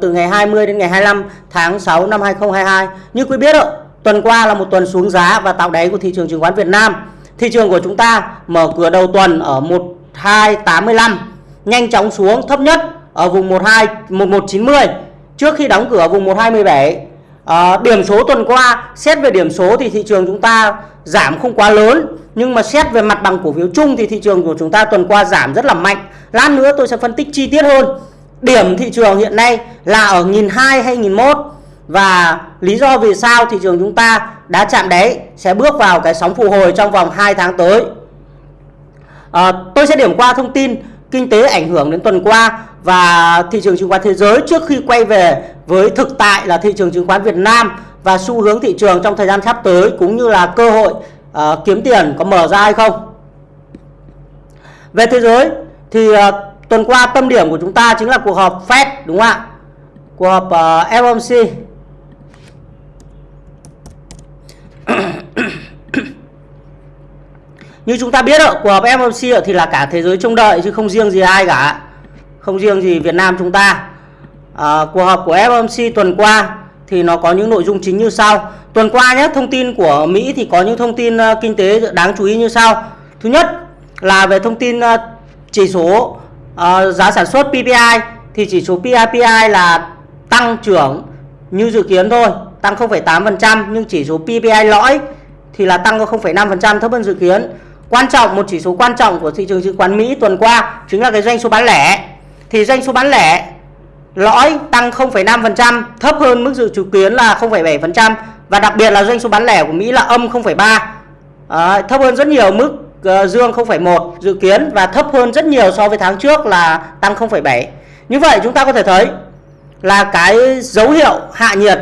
từ ngày 20 đến ngày 25 tháng 6 năm 2022. Như quý biết đó, tuần qua là một tuần xuống giá và tạo đáy của thị trường chứng khoán Việt Nam. Thị trường của chúng ta mở cửa đầu tuần ở 1285, nhanh chóng xuống thấp nhất ở vùng 12 1190 trước khi đóng cửa ở vùng 1217. À, ờ, điểm số tuần qua xét về điểm số thì thị trường chúng ta giảm không quá lớn nhưng mà xét về mặt bằng cổ phiếu chung thì thị trường của chúng ta tuần qua giảm rất là mạnh. Lát nữa tôi sẽ phân tích chi tiết hơn. Điểm thị trường hiện nay là ở 1002 hay 1001 và lý do vì sao thị trường chúng ta đã chạm đáy sẽ bước vào cái sóng phục hồi trong vòng 2 tháng tới. À, tôi sẽ điểm qua thông tin kinh tế ảnh hưởng đến tuần qua và thị trường chứng khoán thế giới trước khi quay về với thực tại là thị trường chứng khoán Việt Nam và xu hướng thị trường trong thời gian sắp tới cũng như là cơ hội uh, kiếm tiền có mở ra hay không. Về thế giới thì uh, tuần qua tâm điểm của chúng ta chính là cuộc họp Fed đúng không ạ? Cuộc họp ờ, uh, FOMC Như chúng ta biết ạ, cuộc họp FOMC thì là cả thế giới trông đợi chứ không riêng gì ai cả. Không riêng gì Việt Nam chúng ta. À, cuộc họp của FOMC tuần qua thì nó có những nội dung chính như sau. Tuần qua nhé, thông tin của Mỹ thì có những thông tin uh, kinh tế đáng chú ý như sau. Thứ nhất là về thông tin uh, chỉ số uh, giá sản xuất PPI thì chỉ số PPI là tăng trưởng như dự kiến thôi, tăng 0,8% nhưng chỉ số PPI lõi thì là tăng có 0,5% thấp hơn dự kiến. Quan trọng một chỉ số quan trọng của thị trường chứng khoán Mỹ tuần qua chính là cái doanh số bán lẻ. Thì doanh số bán lẻ lõi tăng 0,5% thấp hơn mức dự kiến là 0,7% và đặc biệt là doanh số bán lẻ của Mỹ là âm 0,3 à, ờ, thấp hơn rất nhiều mức Ờ, dương 0,1 dự kiến và thấp hơn rất nhiều so với tháng trước là tăng 0,7 như vậy chúng ta có thể thấy là cái dấu hiệu hạ nhiệt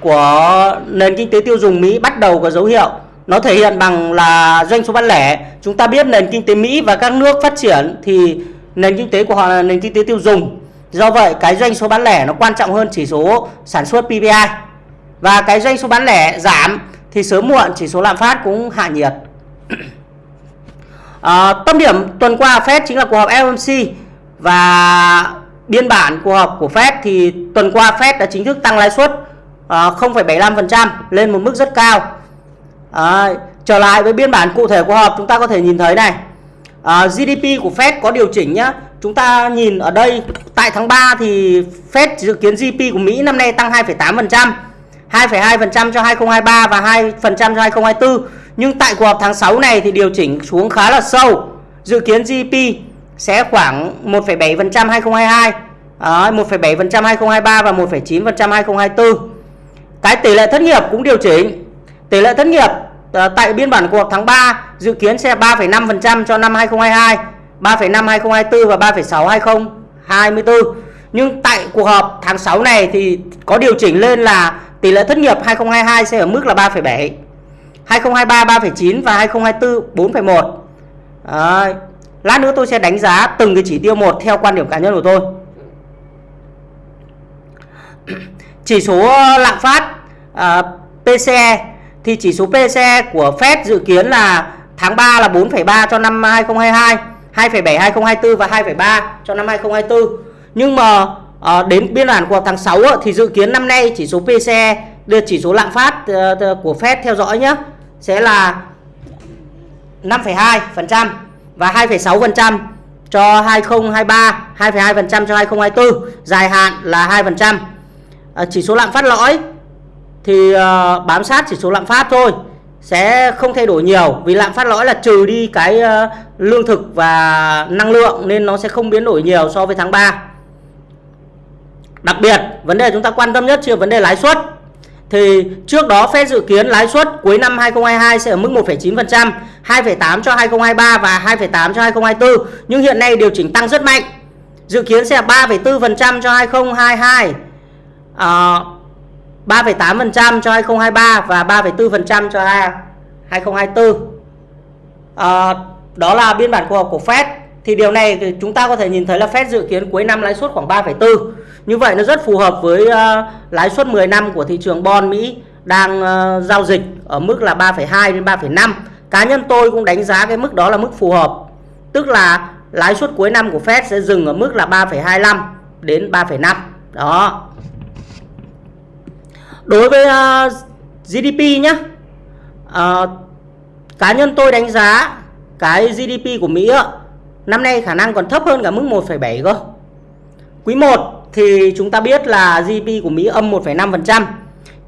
của nền kinh tế tiêu dùng Mỹ bắt đầu có dấu hiệu nó thể hiện bằng là doanh số bán lẻ. Chúng ta biết nền kinh tế Mỹ và các nước phát triển thì nền kinh tế của họ là nền kinh tế tiêu dùng. Do vậy cái doanh số bán lẻ nó quan trọng hơn chỉ số sản xuất PPI và cái doanh số bán lẻ giảm thì sớm muộn chỉ số lạm phát cũng hạ nhiệt à, tâm điểm tuần qua Fed chính là cuộc họp FOMC và biên bản cuộc họp của Fed thì tuần qua Fed đã chính thức tăng lãi suất ờ, à, 0,75% lên một mức rất cao. À, trở lại với biên bản cụ thể của họp chúng ta có thể nhìn thấy này. À, GDP của Fed có điều chỉnh nhá. Chúng ta nhìn ở đây tại tháng 3 thì Fed dự kiến GDP của Mỹ năm nay tăng 2,8% 2,2% cho 2023 và 2% cho 2024 nhưng tại cuộc họp tháng 6 này thì điều chỉnh xuống khá là sâu dự kiến GDP sẽ khoảng 1,7% 2022 à, 1,7% 2023 và 1,9% 2024 cái tỷ lệ thất nghiệp cũng điều chỉnh Tỷ lệ thất nghiệp tại biên bản cuộc tháng 3 dự kiến sẽ 3,5% cho năm 2022, 3,5 2024 và 3,6 2024. Nhưng tại cuộc họp tháng 6 này thì có điều chỉnh lên là tỷ lệ thất nghiệp 2022 sẽ ở mức là 3,7. 2023 3,9 và 2024 4,1. À, lát nữa tôi sẽ đánh giá từng cái chỉ tiêu một theo quan điểm cá nhân của tôi. Chỉ số lạm phát à, PCE thì chỉ số PCE của Fed dự kiến là tháng 3 là 4,3 cho năm 2022, 2,7 2024 và 2,3 cho năm 2024. Nhưng mà à, đến biên bản của tháng 6 thì dự kiến năm nay chỉ số PCE được chỉ số lạm phát ờ, ờ, của Fed theo dõi nhé sẽ là 5,2% và 2,6% cho 2023, 2,2% cho 2024, dài hạn là 2%. À, chỉ số lạm phát lõi thì ờ, bám sát chỉ số lạm phát thôi sẽ không thay đổi nhiều vì lạm phát lõi là trừ đi cái ờ, lương thực và năng lượng nên nó sẽ không biến đổi nhiều so với tháng 3 đặc biệt vấn đề chúng ta quan tâm nhất là vấn đề lãi suất thì trước đó Fed dự kiến lãi suất cuối năm 2022 sẽ ở mức 1,9%, 2,8 cho 2023 và 2,8 cho 2024. Nhưng hiện nay điều chỉnh tăng rất mạnh. Dự kiến sẽ là 3,4% cho 2022. À, 3,8% cho 2023 và 3,4% cho 2024 à, ờ, đó là biên bản cuộc họp của Fed thì điều này thì chúng ta có thể nhìn thấy là Fed dự kiến cuối năm lãi suất khoảng 3,4 như vậy nó rất phù hợp với uh, lãi suất 10 năm của thị trường bond Mỹ đang uh, giao dịch ở mức là 3,2 đến 3,5 cá nhân tôi cũng đánh giá cái mức đó là mức phù hợp. Tức là lãi suất cuối năm của Fed sẽ dừng ở mức là 3,25 đến 3,5 đó. Đối với ờ, uh, GDP nhé uh, cá nhân tôi đánh giá cái GDP của Mỹ ạ, năm nay khả năng còn thấp hơn cả mức 1,7 cơ. Quý 1 thì chúng ta biết là GDP của Mỹ âm 1,5%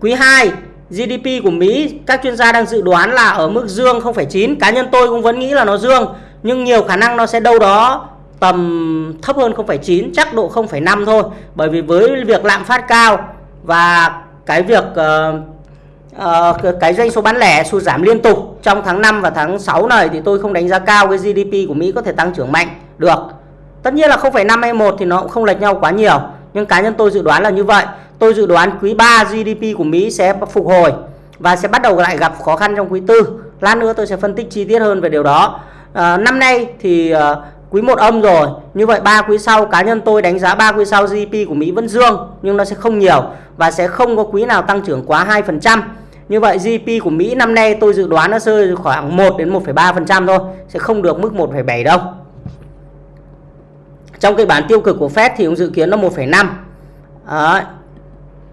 quý 2 GDP của Mỹ các chuyên gia đang dự đoán là ở mức dương 0,9 cá nhân tôi cũng vẫn nghĩ là nó dương nhưng nhiều khả năng nó sẽ đâu đó tầm thấp hơn 0,9 chắc độ 0,5 thôi. Bởi vì với việc lạm phát cao và cái việc uh, uh, cái doanh số bán lẻ sụt giảm liên tục trong tháng 5 và tháng 6 này thì tôi không đánh giá cao cái GDP của Mỹ có thể tăng trưởng mạnh được. Tất nhiên là 0,5 hay 1 thì nó cũng không lệch nhau quá nhiều nhưng cá nhân tôi dự đoán là như vậy. Tôi dự đoán quý 3 GDP của Mỹ sẽ phục hồi và sẽ bắt đầu lại gặp khó khăn trong quý tư. Lát nữa tôi sẽ phân tích chi tiết hơn về điều đó. À, năm nay thì à, quý 1 âm rồi. Như vậy ba quý sau cá nhân tôi đánh giá ba quý sau GDP của Mỹ vẫn dương nhưng nó sẽ không nhiều và sẽ không có quý nào tăng trưởng quá 2% như vậy GDP của Mỹ năm nay tôi dự đoán nó rơi khoảng 1 đến 1,3% thôi sẽ không được mức 1,7 đâu trong kịch bản tiêu cực của Fed thì cũng dự kiến nó 1,5 à,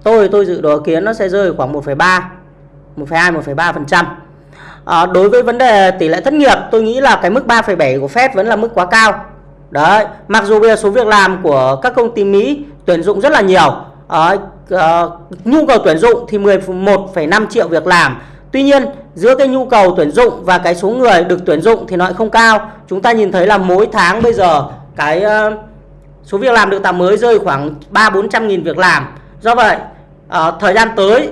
tôi tôi dự đoán kiến nó sẽ rơi khoảng 1,3 1,2 1,3% à, đối với vấn đề tỷ lệ thất nghiệp tôi nghĩ là cái mức 3,7 của Fed vẫn là mức quá cao. Đấy. Mặc dù bây giờ số việc làm của các công ty Mỹ tuyển dụng rất là nhiều. À, à, nhu cầu tuyển dụng thì 11,5 triệu việc làm. Tuy nhiên giữa cái nhu cầu tuyển dụng và cái số người được tuyển dụng thì nó lại không cao. Chúng ta nhìn thấy là mỗi tháng bây giờ cái ờ, số việc làm được tạo mới rơi khoảng 3 400 nghìn việc làm. Do vậy ờ, thời gian tới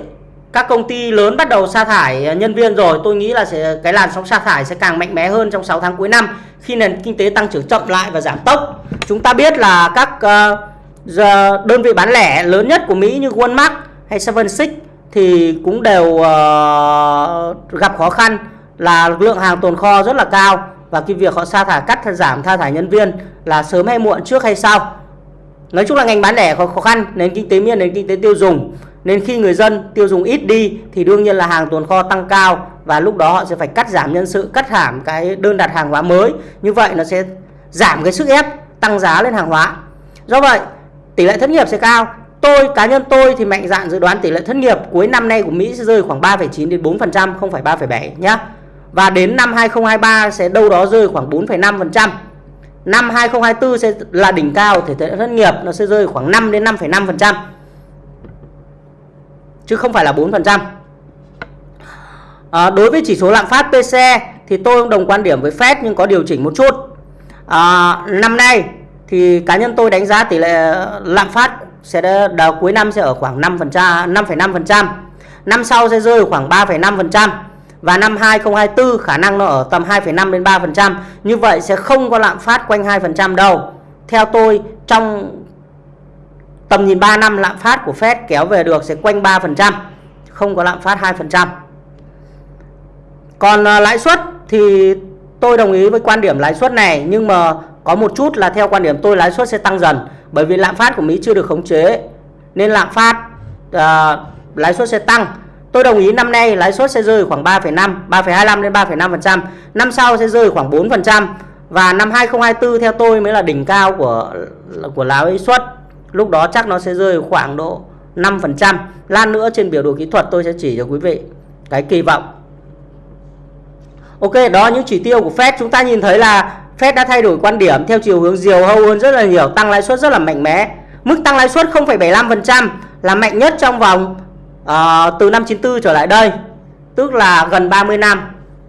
các công ty lớn bắt đầu sa thải ờ, nhân viên rồi. Tôi nghĩ là sẽ cái làn sóng sa thải sẽ càng mạnh mẽ hơn trong 6 tháng cuối năm khi nền kinh tế tăng trưởng chậm lại và giảm tốc. Chúng ta biết là các uh, đơn vị bán lẻ lớn nhất của Mỹ như Walmart hay Seven Six thì cũng đều uh, gặp khó khăn là lượng hàng tồn kho rất là cao và cái việc họ sa thải cắt giảm tha thải nhân viên là sớm hay muộn trước hay sau nói chung là ngành bán lẻ có khó khăn nền kinh tế miền nền kinh tế tiêu dùng nên khi người dân tiêu dùng ít đi thì đương nhiên là hàng tồn kho tăng cao và lúc đó họ sẽ phải cắt giảm nhân sự, cắt giảm cái đơn đặt hàng hóa mới. Như vậy nó sẽ giảm cái sức ép tăng giá lên hàng hóa. Do vậy, tỷ lệ thất nghiệp sẽ cao. Tôi cá nhân tôi thì mạnh dạn dự đoán tỷ lệ thất nghiệp cuối năm nay của Mỹ sẽ rơi khoảng 3,9 đến 4%, không phải 3,7 nhé. Và đến năm 2023 sẽ đâu đó rơi khoảng 4,5%. Năm 2024 sẽ là đỉnh cao thể thể thất nghiệp nó sẽ rơi khoảng 5 đến 5,5% chứ không phải là 4%. À, đối với chỉ số lạm phát PCE thì tôi cũng đồng quan điểm với Fed nhưng có điều chỉnh một chút. À, năm nay thì cá nhân tôi đánh giá tỷ lệ ờ, lạm phát sẽ đầu cuối năm sẽ ở khoảng 5%, 5,5%. Năm sau sẽ rơi khoảng 3,5% và năm 2024 khả năng nó ở tầm 2,5 đến 3%. Như vậy sẽ không có lạm phát quanh 2% đâu. Theo tôi trong tầm nhìn 3 năm lạm phát của Fed kéo về được sẽ quanh 3%, không có lạm phát 2%. Còn à, lãi suất thì tôi đồng ý với quan điểm lãi suất này nhưng mà có một chút là theo quan điểm tôi lãi suất sẽ tăng dần bởi vì lạm phát của Mỹ chưa được khống chế nên lạm phát uh, lãi suất sẽ tăng. Tôi đồng ý năm nay lãi suất sẽ rơi khoảng 3,5, 3,25 đến 3,5%, năm sau sẽ rơi khoảng 4% và năm 2024 theo tôi mới là đỉnh cao của của lãi suất. Lúc đó chắc nó sẽ rơi khoảng độ 5% lan nữa trên biểu đồ kỹ thuật tôi sẽ chỉ cho quý vị cái kỳ vọng. Ok đó những chỉ tiêu của Fed. Chúng ta nhìn thấy là Fed đã thay đổi quan điểm theo chiều hướng diều hâu hơn rất là nhiều tăng lãi suất rất là mạnh mẽ. Mức tăng lãi suất 0,75% là mạnh nhất trong vòng à, từ năm 94 trở lại đây tức là gần 30 năm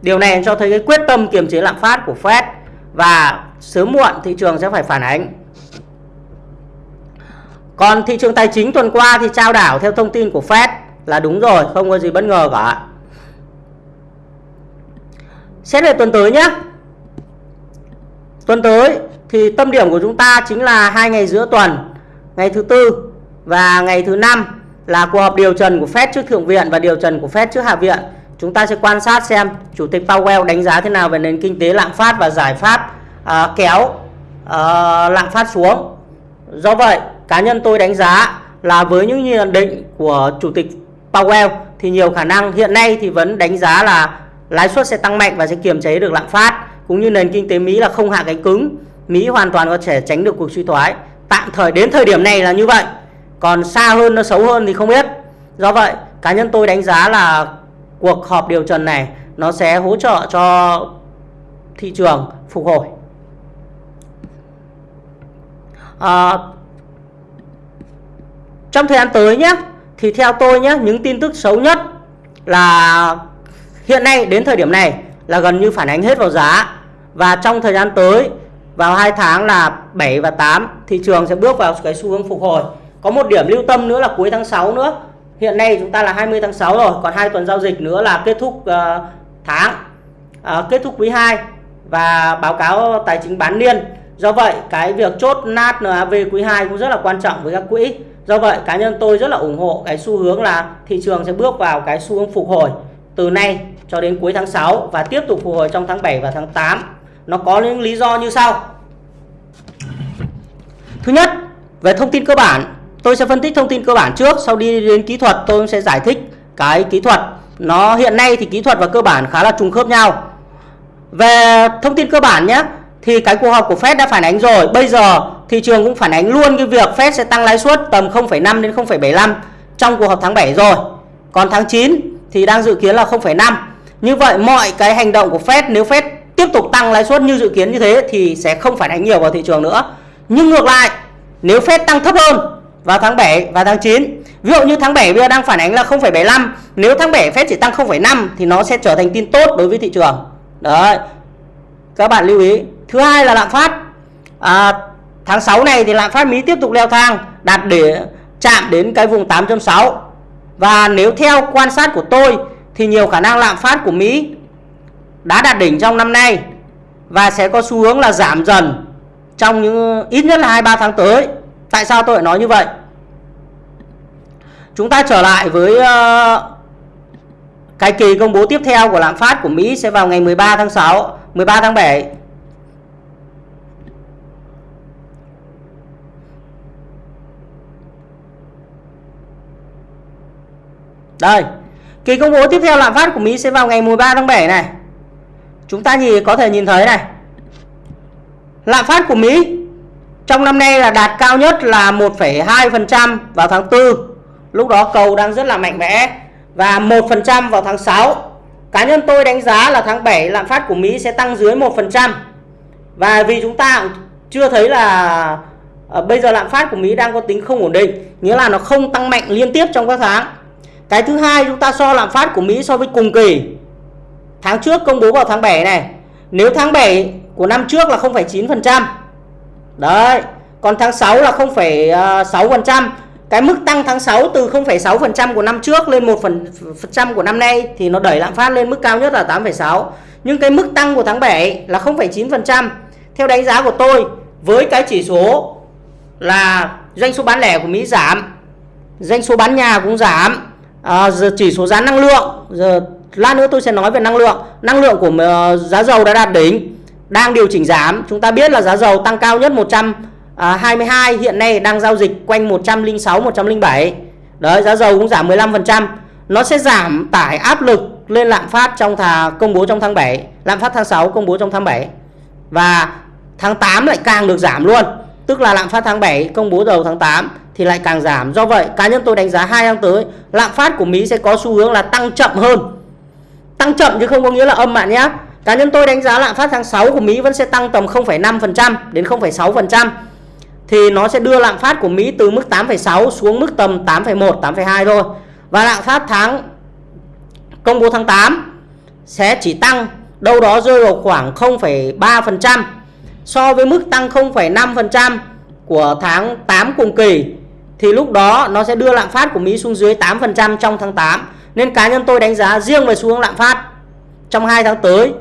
điều này cho thấy cái quyết tâm kiềm chế lạm phát của Fed và sớm muộn thị trường sẽ phải phản ánh còn thị trường tài chính tuần qua thì trao đảo theo thông tin của Fed là đúng rồi, không có gì bất ngờ cả. Xét về tuần tới nhé. Tuần tới thì tâm điểm của chúng ta chính là hai ngày giữa tuần, ngày thứ tư và ngày thứ năm là cuộc họp điều trần của Fed trước Thượng viện và điều trần của Fed trước Hạ viện. Chúng ta sẽ quan sát xem Chủ tịch Powell đánh giá thế nào về nền kinh tế lạm phát và giải pháp uh, kéo uh, lạm phát xuống. Do vậy, cá nhân tôi đánh giá là với những nhận định của chủ tịch Powell thì nhiều khả năng hiện nay thì vẫn đánh giá là lãi suất sẽ tăng mạnh và sẽ kiềm chế được lạm phát cũng như nền kinh tế Mỹ là không hạ cánh cứng Mỹ hoàn toàn có thể tránh được cuộc suy thoái tạm thời đến thời điểm này là như vậy còn xa hơn nó xấu hơn thì không biết. Do vậy cá nhân tôi đánh giá là cuộc họp điều trần này nó sẽ hỗ trợ cho thị trường phục hồi. À, trong thời gian tới nhé thì theo tôi nhé những tin tức xấu nhất là hiện nay đến thời điểm này là gần như phản ánh hết vào giá. Và trong thời gian tới vào hai tháng là 7 và 8 thị trường sẽ bước vào cái xu hướng phục hồi có một điểm lưu tâm nữa là cuối tháng 6 nữa. Hiện nay chúng ta là 20 tháng 6 rồi còn hai tuần giao dịch nữa là kết thúc uh, tháng uh, kết thúc quý 2 và báo cáo tài chính bán niên. Do vậy cái việc chốt nát NAV quý 2 cũng rất là quan trọng với các quỹ. Do vậy cá nhân tôi rất là ủng hộ cái xu hướng là thị trường sẽ bước vào cái xu hướng phục hồi từ nay cho đến cuối tháng 6 và tiếp tục phục hồi trong tháng 7 và tháng 8 nó có những lý do như sau. Thứ nhất về thông tin cơ bản tôi sẽ phân tích thông tin cơ bản trước sau đi đến kỹ thuật tôi sẽ giải thích cái kỹ thuật. Nó hiện nay thì kỹ thuật và cơ bản khá là trùng khớp nhau. Về thông tin cơ bản nhé thì cái cuộc họp của Fed đã phản ánh rồi. Bây giờ thị trường cũng phản ánh luôn cái việc Fed sẽ tăng lãi suất tầm 0,5 đến 0,75 trong cuộc họp tháng 7 rồi. Còn tháng 9 thì đang dự kiến là 0,5 như vậy mọi cái hành động của Fed nếu Fed tiếp tục tăng lãi suất như dự kiến như thế thì sẽ không phản ánh nhiều vào thị trường nữa. Nhưng ngược lại nếu Fed tăng thấp hơn vào tháng 7 và tháng 9 ví dụ như tháng 7 bây giờ đang phản ánh là 0,75 nếu tháng 7 Fed chỉ tăng 0,5 thì nó sẽ trở thành tin tốt đối với thị trường. Đấy. Các bạn lưu ý. Thứ hai là lạm phát. À, tháng 6 này thì lạm phát Mỹ tiếp tục leo thang đạt để chạm đến cái vùng 8.6 và nếu theo quan sát của tôi thì nhiều khả năng lạm phát của Mỹ đã đạt đỉnh trong năm nay và sẽ có xu hướng là giảm dần trong những ít nhất là 2 3 tháng tới. Tại sao tôi lại nói như vậy? Chúng ta trở lại với uh, cái kỳ công bố tiếp theo của lạm phát của Mỹ sẽ vào ngày 13 tháng 6, 13 tháng 7. Đây, kỳ công bố tiếp theo lạm phát của Mỹ sẽ vào ngày 13 tháng 7 này. Chúng ta nhìn có thể nhìn thấy này. Lạm phát của Mỹ trong năm nay là đạt cao nhất là 1,2% vào tháng 4. Lúc đó cầu đang rất là mạnh mẽ và 1% vào tháng 6. Cá nhân tôi đánh giá là tháng 7 lạm phát của Mỹ sẽ tăng dưới 1%. Và vì chúng ta chưa thấy là à, bây giờ lạm phát của Mỹ đang có tính không ổn định, nghĩa là nó không tăng mạnh liên tiếp trong các tháng. Cái thứ hai chúng ta so lạm phát của Mỹ so với cùng kỳ. Tháng trước công bố vào tháng 7 này. Nếu tháng 7 của năm trước là 0,9%. Đấy. Còn tháng 6 là 0,6%. À, cái mức tăng tháng 6 từ 0,6% của năm trước lên 1% của năm nay thì nó đẩy lạm phát lên mức cao nhất là 8,6. Nhưng cái mức tăng của tháng 7 là 0,9%. Theo đánh giá của tôi với cái chỉ số là doanh số bán lẻ của Mỹ giảm, doanh số bán nhà cũng giảm, à, giờ chỉ số giá năng lượng giờ lát nữa tôi sẽ nói về năng lượng năng lượng của uh, giá dầu đã đạt đỉnh đang điều chỉnh giảm chúng ta biết là giá dầu tăng cao nhất 122 à, hiện nay đang giao dịch quanh 106 107 đấy giá dầu cũng giảm 15% nó sẽ giảm tải áp lực lên lạm phát trong thà công bố trong tháng 7 lạm phát tháng 6 công bố trong tháng 7 và tháng 8 lại càng được giảm luôn tức là lạm phát tháng 7 công bố đầu tháng 8 thì lại càng giảm. Do vậy, cá nhân tôi đánh giá hai tháng tới lạm phát của Mỹ sẽ có xu hướng là tăng chậm hơn. Tăng chậm chứ không có nghĩa là âm bạn nhé. Cá nhân tôi đánh giá lạm phát tháng 6 của Mỹ vẫn sẽ tăng tầm 0,5% đến 0,6%. Thì nó sẽ đưa lạm phát của Mỹ từ mức 8,6 xuống mức tầm 8,1, 8,2 thôi. Và lạm phát tháng công bố tháng 8 sẽ chỉ tăng đâu đó rơi vào khoảng 0,3% so với mức tăng 0,5% của tháng 8 cùng kỳ thì lúc đó nó sẽ đưa lạm phát của Mỹ xuống dưới 8% trong tháng 8. Nên cá nhân tôi đánh giá riêng về xu hướng lạm phát trong 2 tháng tới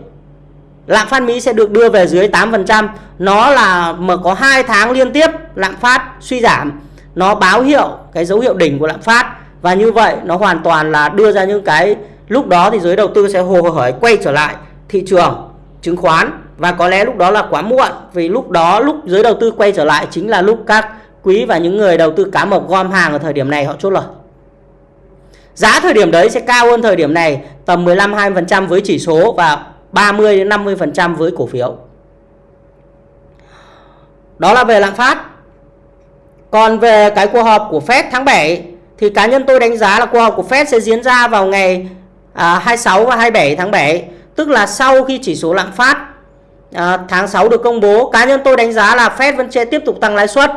lạm phát Mỹ sẽ được đưa về dưới 8%. Nó là mà có 2 tháng liên tiếp lạm phát suy giảm, nó báo hiệu cái dấu hiệu đỉnh của lạm phát và như vậy nó hoàn toàn là đưa ra những cái lúc đó thì giới đầu tư sẽ hồ hởi quay trở lại thị trường chứng khoán và có lẽ lúc đó là quá muộn vì lúc đó lúc giới đầu tư quay trở lại chính là lúc các quý và những người đầu tư cá mập gom hàng ở thời điểm này họ chốt lời. Giá thời điểm đấy sẽ cao hơn thời điểm này tầm 15-20% với chỉ số và 30 đến 50% với cổ phiếu. Đó là về lạm phát. Còn về cái cuộc họp của Fed tháng 7 thì cá nhân tôi đánh giá là cuộc họp của Fed sẽ diễn ra vào ngày à, 26 và 27 tháng 7, tức là sau khi chỉ số lạm phát à, tháng 6 được công bố, cá nhân tôi đánh giá là Fed vẫn sẽ tiếp tục tăng lãi suất.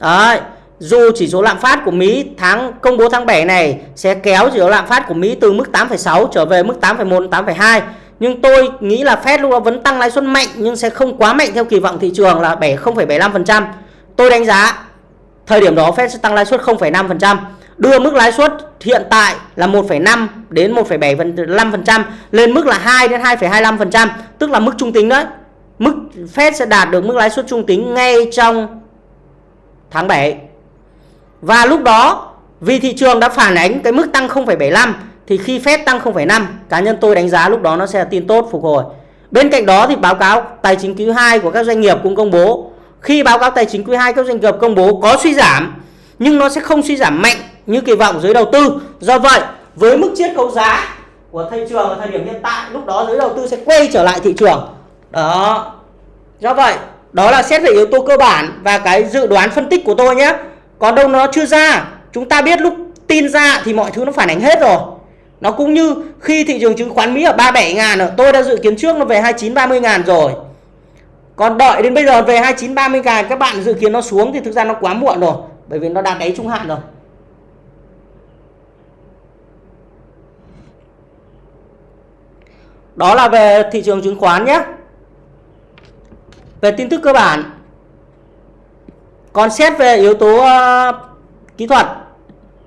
Đấy, dù chỉ số lạm phát của Mỹ tháng công bố tháng 7 này sẽ kéo chỉ số lạm phát của Mỹ từ mức 8,6 trở về mức 8,1 8,2 nhưng tôi nghĩ là Fed lúc đó vẫn tăng lãi suất mạnh nhưng sẽ không quá mạnh theo kỳ vọng thị trường là 7 0,75%. Tôi đánh giá thời điểm đó Fed sẽ tăng lãi suất 0,5%, đưa mức lãi suất hiện tại là 1,5 đến 1,75% lên mức là 2 đến 2,25%, tức là mức trung tính đấy. Mức Fed sẽ đạt được mức lãi suất trung tính ngay trong tháng 7. Và lúc đó vì thị trường đã phản ánh cái mức tăng 0,75 thì khi Fed tăng 0,5 cá nhân tôi đánh giá lúc đó nó sẽ là tin tốt phục hồi. Bên cạnh đó thì báo cáo tài chính quý 2 của các doanh nghiệp cũng công bố. Khi báo cáo tài chính quý 2 các doanh nghiệp công bố có suy giảm nhưng nó sẽ không suy giảm mạnh như kỳ vọng giới đầu tư. Do vậy, với mức chiết khấu giá của thị trường ở thời điểm hiện tại lúc đó giới đầu tư sẽ quay trở lại thị trường. Đó. Do vậy, đó là xét về yếu tố cơ bản và cái dự đoán phân tích của tôi nhé. Còn đâu nó chưa ra, chúng ta biết lúc tin ra thì mọi thứ nó phản ánh hết rồi. Nó cũng như khi thị trường chứng khoán Mỹ ở 37 ngàn tôi đã dự kiến trước nó về 29 30 ngàn rồi. Còn đợi đến bây giờ về 29 30 ngàn các bạn dự kiến nó xuống thì thực ra nó quá muộn rồi, bởi vì nó đạt đáy trung hạn rồi. Đó là về thị trường chứng khoán nhé. Về tin tức cơ bản. Còn xét về yếu tố uh, kỹ thuật.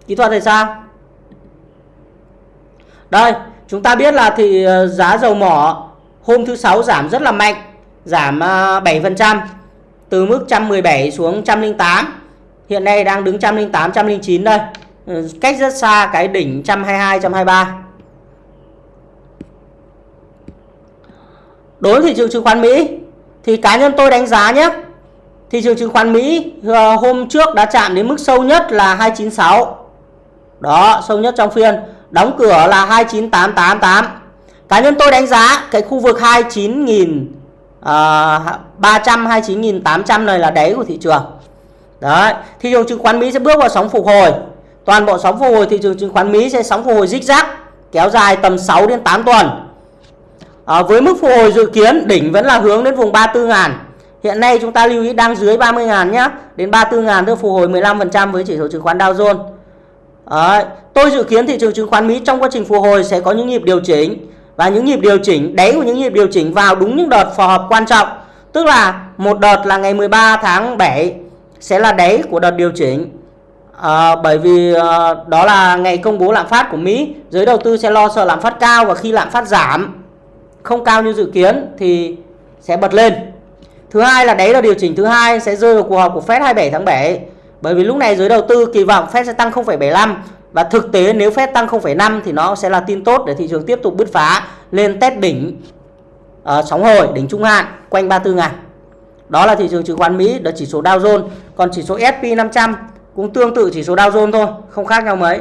Kỹ thuật thì sao? Đây, chúng ta biết là thì ờ, giá dầu mỏ hôm thứ sáu giảm rất là mạnh, giảm ờ, 7% từ mức 117 xuống 108. Hiện nay đang đứng 108 109 đây. Ừ, cách rất xa cái đỉnh 122 123. Đối với thị trường chứng khoán Mỹ thì cá nhân tôi đánh giá nhé. Thị trường chứng khoán Mỹ ờ, hôm trước đã chạm đến mức sâu nhất là 296. Đó, sâu nhất trong phiên đóng cửa là 29888 cá nhân tôi đánh giá cái khu vực 29.000 uh, 300 29.800 này là đáy của thị trường. Đấy thị trường chứng khoán Mỹ sẽ bước vào sóng phục hồi. Toàn bộ sóng phục hồi thị trường chứng khoán Mỹ sẽ sóng phục hồi rích rác kéo dài tầm 6 đến 8 tuần. À, với mức phục hồi dự kiến đỉnh vẫn là hướng đến vùng 34 ngàn. Hiện nay chúng ta lưu ý đang dưới 30 ngàn nhé đến 34 ngàn tức phục hồi 15% với chỉ số chứng khoán Dow Jones. Đấy. Tôi dự kiến thị trường chứng khoán Mỹ trong quá trình phục hồi sẽ có những nhịp điều chỉnh và những nhịp điều chỉnh đáy của những nhịp điều chỉnh vào đúng những đợt phù hợp quan trọng. Tức là một đợt là ngày 13 tháng 7 sẽ là đáy của đợt điều chỉnh. À, bởi vì à, đó là ngày công bố lạm phát của Mỹ, giới đầu tư sẽ lo sợ lạm phát cao và khi lạm phát giảm không cao như dự kiến thì sẽ bật lên. Thứ hai là đáy là điều chỉnh thứ hai sẽ rơi vào cuộc họp của Fed 27 tháng 7 bởi vì lúc này giới đầu tư kỳ vọng Fed sẽ tăng 0,75 và thực tế nếu Fed tăng 0,5 thì nó sẽ là tin tốt để thị trường tiếp tục bứt phá lên test đỉnh uh, sóng hồi, đỉnh trung hạn quanh 34 ngàn. Đó là thị trường chứng khoán Mỹ, đó chỉ số Dow Jones. Còn chỉ số S&P 500 cũng tương tự chỉ số Dow Jones thôi, không khác nhau mấy.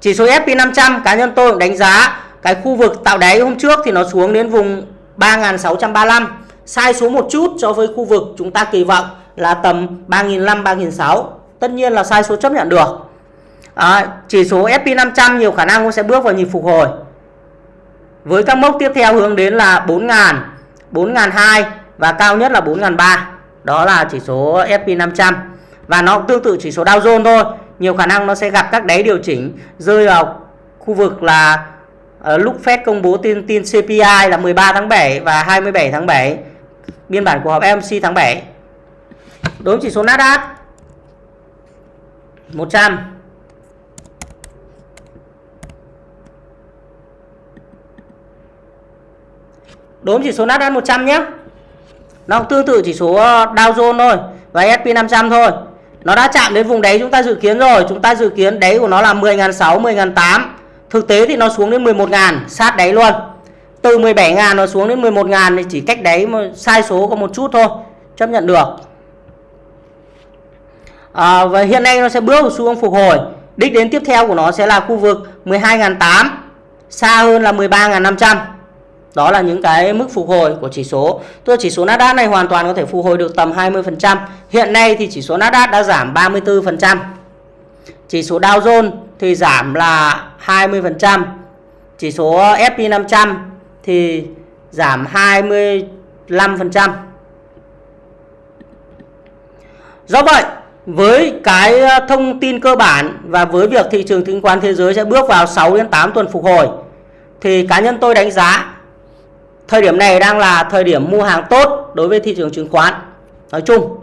Chỉ số S&P 500 cá nhân tôi cũng đánh giá cái khu vực tạo đáy hôm trước thì nó xuống đến vùng 3635, sai số một chút so với khu vực chúng ta kỳ vọng là tầm 3.500 3.600 tất nhiên là sai số chấp nhận được. À, chỉ số SP500 nhiều khả năng cũng sẽ bước vào nhịp phục hồi. Với các mốc tiếp theo hướng đến là 4.000 4.200 và cao nhất là 4.300 đó là chỉ số SP500 và nó cũng tương tự chỉ số Dow Jones thôi. Nhiều khả năng nó sẽ gặp các đáy điều chỉnh rơi vào khu vực là uh, lúc Fed công bố tin tin CPI là 13 tháng 7 và 27 tháng 7 biên bản của họp FOMC tháng 7 đối với chỉ số Nasdaq. 100 đối với chỉ số Nasdaq 100 nhé. Nó tương tự chỉ số ờ, Dow Jones thôi và S&P 500 thôi. Nó đã chạm đến vùng đáy chúng ta dự kiến rồi. Chúng ta dự kiến đáy của nó là 10.600 10.800 thực tế thì nó xuống đến 11.000 sát đáy luôn. Từ 17.000 nó xuống đến 11.000 thì chỉ cách đáy mà sai số có một chút thôi. Chấp nhận được à, và hiện nay nó sẽ bước vào xu hướng phục hồi. Đích đến tiếp theo của nó sẽ là khu vực 12.800 xa hơn là 13.500 đó là những cái mức phục hồi của chỉ số. Tôi chỉ số Nasdaq này hoàn toàn có thể phục hồi được tầm 20% hiện nay thì chỉ số Nasdaq đã giảm 34% chỉ số Dow Jones thì giảm là 20% chỉ số S&P 500 thì giảm 25% do vậy với cái ờ, thông tin cơ bản và với việc thị trường chứng khoán thế giới sẽ bước vào 6 đến 8 tuần phục hồi thì cá nhân tôi đánh giá thời điểm này đang là thời điểm mua hàng tốt đối với thị trường chứng khoán nói chung.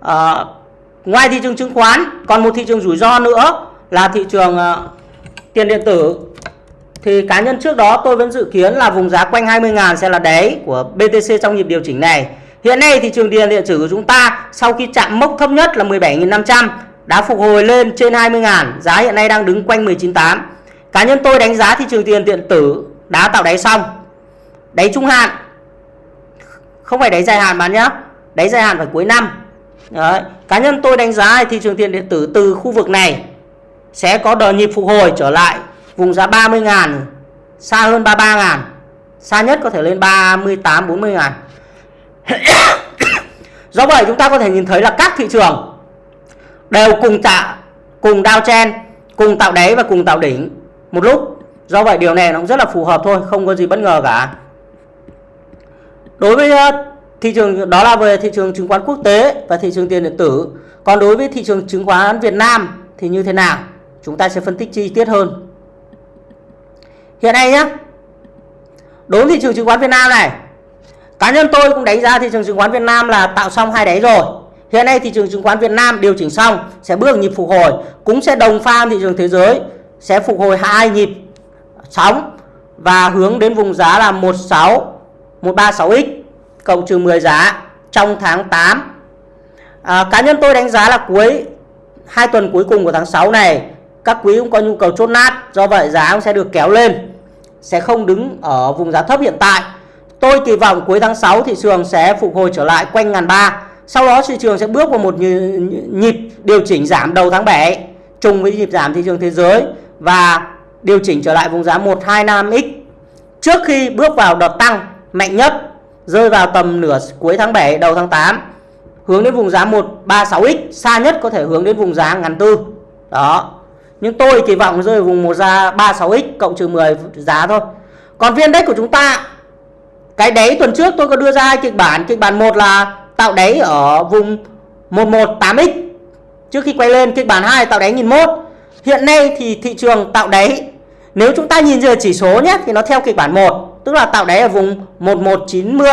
À, ngoài thị trường chứng khoán còn một thị trường rủi ro nữa là thị trường uh, tiền điện tử. Thì cá nhân trước đó tôi vẫn dự kiến là vùng giá quanh 20.000 sẽ là đáy của BTC trong nhịp điều chỉnh này. Hiện nay thị trường tiền điện tử của chúng ta sau khi chạm mốc thấp nhất là 17.500 đã phục hồi lên trên 20.000, giá hiện nay đang đứng quanh 19.8. Cá nhân tôi đánh giá thị trường tiền điện tử đã tạo đáy xong. Đáy trung hạn. Không phải đáy dài hạn bạn nhé. Đáy dài hạn phải cuối năm. Đấy. Cá nhân tôi đánh giá thị trường tiền điện tử từ khu vực này sẽ có đợt nhịp phục hồi trở lại vùng giá 30.000 xa hơn 33.000 xa nhất có thể lên 38 40.000 Do vậy chúng ta có thể nhìn thấy là các thị trường đều cùng tạo cùng đao chen, cùng tạo đáy và cùng tạo đỉnh một lúc. Do vậy điều này nó cũng rất là phù hợp thôi, không có gì bất ngờ cả. Đối với uh, thị trường đó là về thị trường chứng khoán quốc tế và thị trường tiền điện tử. Còn đối với thị trường chứng khoán Việt Nam thì như thế nào? Chúng ta sẽ phân tích chi tiết hơn. Hiện nay nhé, đối với thị trường chứng khoán Việt Nam này Cá nhân tôi cũng đánh giá thị trường chứng khoán Việt Nam là tạo xong hai đáy rồi. Hiện nay thị trường chứng khoán Việt Nam điều chỉnh xong sẽ bước nhịp phục hồi, cũng sẽ đồng pha thị trường thế giới sẽ phục hồi hai nhịp sóng và hướng đến vùng giá là 16 136x cộng trừ 10 giá trong tháng 8. À, cá nhân tôi đánh giá là cuối hai tuần cuối cùng của tháng 6 này các quý cũng có nhu cầu chốt nát, do vậy giá cũng sẽ được kéo lên, sẽ không đứng ở vùng giá thấp hiện tại Tôi kỳ vọng cuối tháng 6 thị trường sẽ phục hồi trở lại quanh ngàn ba. Sau đó thị trường sẽ bước vào một nhịp điều chỉnh giảm đầu tháng 7 trùng với nhịp giảm thị trường thế giới và điều chỉnh trở lại vùng giá 125x trước khi bước vào đợt tăng mạnh nhất, rơi vào tầm nửa cuối tháng 7 đầu tháng 8 hướng đến vùng giá 136x xa nhất có thể hướng đến vùng giá ngàn tư. Đó. Nhưng tôi kỳ vọng rơi vào vùng một ra 36x cộng trừ 10 giá thôi. Còn viên đất của chúng ta cái đáy tuần trước tôi có đưa ra hai kịch bản. Kịch bản một là tạo đáy ở vùng 118x trước khi quay lên, kịch bản 2 tạo đáy 1001 hiện nay thì thị trường tạo đáy, nếu chúng ta nhìn giờ chỉ số nhé, thì nó theo kịch bản 1 tức là tạo đáy ở vùng 1190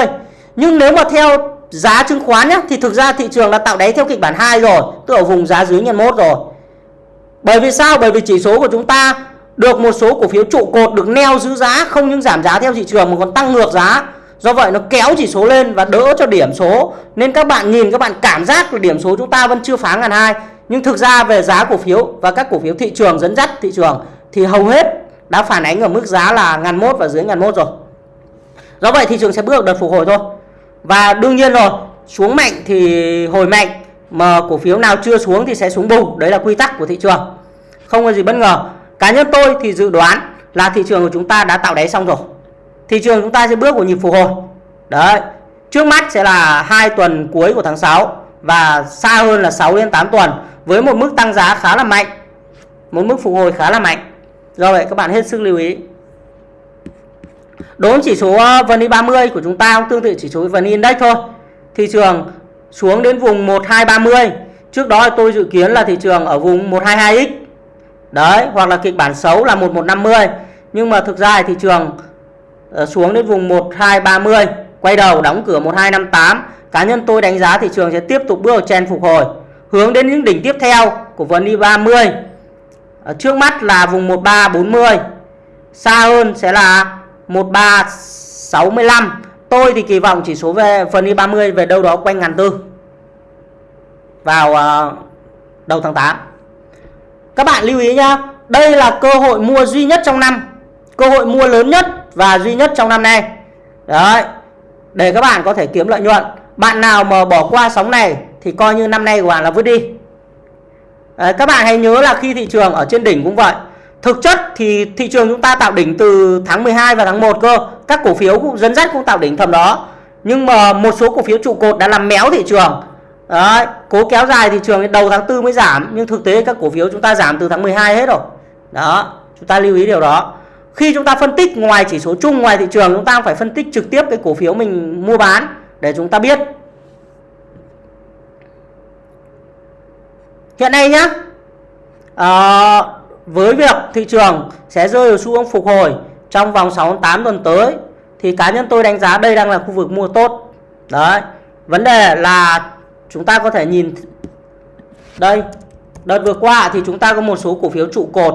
nhưng nếu mà theo giá chứng khoán nhé, thì thực ra thị trường đã tạo đáy theo kịch bản 2 rồi, tức ở vùng giá dưới nhân mốt rồi. Bởi vì sao? Bởi vì chỉ số của chúng ta được một số cổ phiếu trụ cột được neo giữ giá, không những giảm giá theo thị trường mà còn tăng ngược giá. Do vậy nó kéo chỉ số lên và đỡ cho điểm số. Nên các bạn nhìn, các bạn cảm giác là điểm số chúng ta vẫn chưa phá ngàn hai. Nhưng thực ra về giá cổ phiếu và các cổ phiếu thị trường dẫn dắt thị trường thì hầu hết đã phản ánh ở mức giá là ngàn mốt và dưới ngàn mốt rồi. Do vậy thị trường sẽ bước đợt phục hồi thôi. Và đương nhiên rồi, xuống mạnh thì hồi mạnh, mà cổ phiếu nào chưa xuống thì sẽ xuống bùng. Đấy là quy tắc của thị trường. Không có gì bất ngờ cá nhân tôi thì dự đoán là thị trường của chúng ta đã tạo đáy xong rồi. Thị trường chúng ta sẽ bước vào nhịp phục hồi. Đấy, trước mắt sẽ là hai tuần cuối của tháng 6 và xa hơn là 6 đến 8 tuần với một mức tăng giá khá là mạnh, một mức phục hồi khá là mạnh. Do vậy các bạn hết sức lưu ý. Đối với chỉ số ờ, VN 30 của chúng ta cũng tương tự chỉ số VN Index thôi. Thị trường xuống đến vùng 1230 trước đó tôi dự kiến là thị trường ở vùng 122x đấy, hoặc là kịch bản xấu là 1150 nhưng mà thực ra thị trường ờ, xuống đến vùng 1230 quay đầu đóng cửa 1258 cá nhân tôi đánh giá thị trường sẽ tiếp tục bước vào trend phục hồi, hướng đến những đỉnh tiếp theo của vn 30 ờ, trước mắt là vùng 1340 xa hơn sẽ là 1365 tôi thì kỳ vọng chỉ số về vn 30 về đâu đó quanh ngàn tư. Vào ờ, đầu tháng 8 các bạn lưu ý nhá, đây là cơ hội mua duy nhất trong năm, cơ hội mua lớn nhất và duy nhất trong năm nay. Đấy. Để các bạn có thể kiếm lợi nhuận. Bạn nào mà bỏ qua sóng này thì coi như năm nay của bạn là vứt đi. Đấy, các bạn hãy nhớ là khi thị trường ở trên đỉnh cũng vậy. thực chất thì thị trường chúng ta tạo đỉnh từ tháng 12 và tháng 1 cơ các cổ phiếu cũng dẫn dắt cũng tạo đỉnh thầm đó nhưng mà một số cổ phiếu trụ cột đã làm méo thị trường Đấy, cố kéo dài thị trường đến đầu tháng 4 mới giảm nhưng thực tế các cổ phiếu chúng ta giảm từ tháng 12 hết rồi. Đó chúng ta lưu ý điều đó. Khi chúng ta phân tích ngoài chỉ số chung ngoài thị trường chúng ta phải phân tích trực tiếp cái cổ phiếu mình mua bán để chúng ta biết. Hiện nay nhá à, với việc thị trường sẽ rơi vào xu hướng phục hồi trong vòng 6 8 tuần tới thì cá nhân tôi đánh giá đây đang là khu vực mua tốt. Đấy vấn đề là chúng ta có thể nhìn đây, đợt vừa qua thì chúng ta có một số cổ phiếu trụ cột.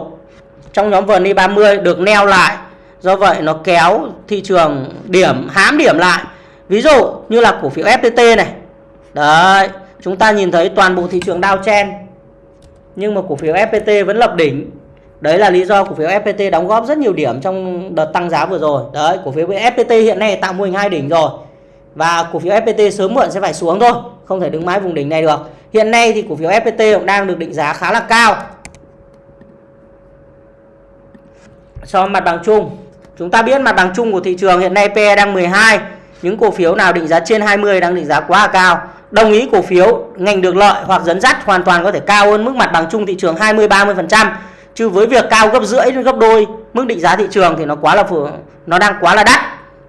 Trong nhóm VN 30 được neo lại, do vậy nó kéo thị trường điểm, hám điểm lại. Ví dụ như là cổ phiếu FPT này. Đấy, chúng ta nhìn thấy toàn bộ thị trường Dow Chen, nhưng mà cổ phiếu FPT vẫn lập đỉnh. Đấy là lý do cổ phiếu FPT đóng góp rất nhiều điểm trong đợt tăng giá vừa rồi. Đấy, cổ phiếu FPT hiện nay tạo mô hình hai đỉnh rồi, và cổ phiếu FPT sớm muộn sẽ phải xuống thôi không thể đứng mãi vùng đỉnh này được. Hiện nay thì cổ phiếu FPT cũng đang được định giá khá là cao. So mặt bằng chung, chúng ta biết mặt bằng chung của thị trường hiện nay PE đang 12 những cổ phiếu nào định giá trên 20 đang định giá quá cao. Đồng ý cổ phiếu, ngành được lợi hoặc dẫn dắt hoàn toàn có thể cao hơn mức mặt bằng chung thị trường 20 30% chứ với việc cao gấp rưỡi đến gấp đôi, mức định giá thị trường thì nó quá là phù, nó đang quá là đắt.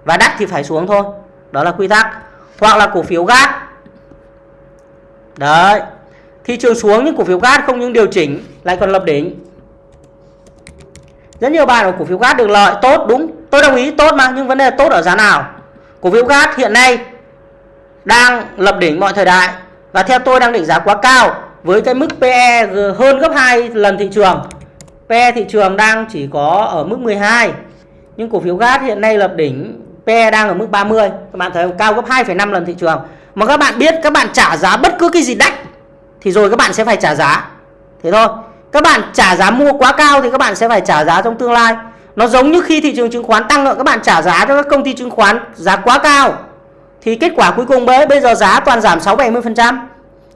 Và đắt thì phải xuống thôi. Đó là quy tắc. Hoặc là cổ phiếu gas đấy. Thị trường xuống nhưng cổ phiếu gas không những điều chỉnh lại còn lập đỉnh. Rất nhiều bạn ở cổ phiếu gas được lợi tốt đúng. Tôi đồng ý tốt mà nhưng vấn đề tốt ở giá nào? Cổ phiếu gas hiện nay đang lập đỉnh mọi thời đại và theo tôi đang định giá quá cao với cái mức PE hơn gấp 2 lần thị trường. PE thị trường đang chỉ có ở mức 12 nhưng cổ phiếu gas hiện nay lập đỉnh PE đang ở mức 30 các bạn thấy cao gấp 2,5 lần thị trường mà các bạn biết các bạn trả giá bất cứ cái gì đắt thì rồi các bạn sẽ phải trả giá thế thôi các bạn trả giá mua quá cao thì các bạn sẽ phải trả giá trong tương lai nó giống như khi thị trường chứng khoán tăng các bạn trả giá cho các công ty chứng khoán giá quá cao thì kết quả cuối cùng bấy bây giờ giá toàn giảm 6 70%.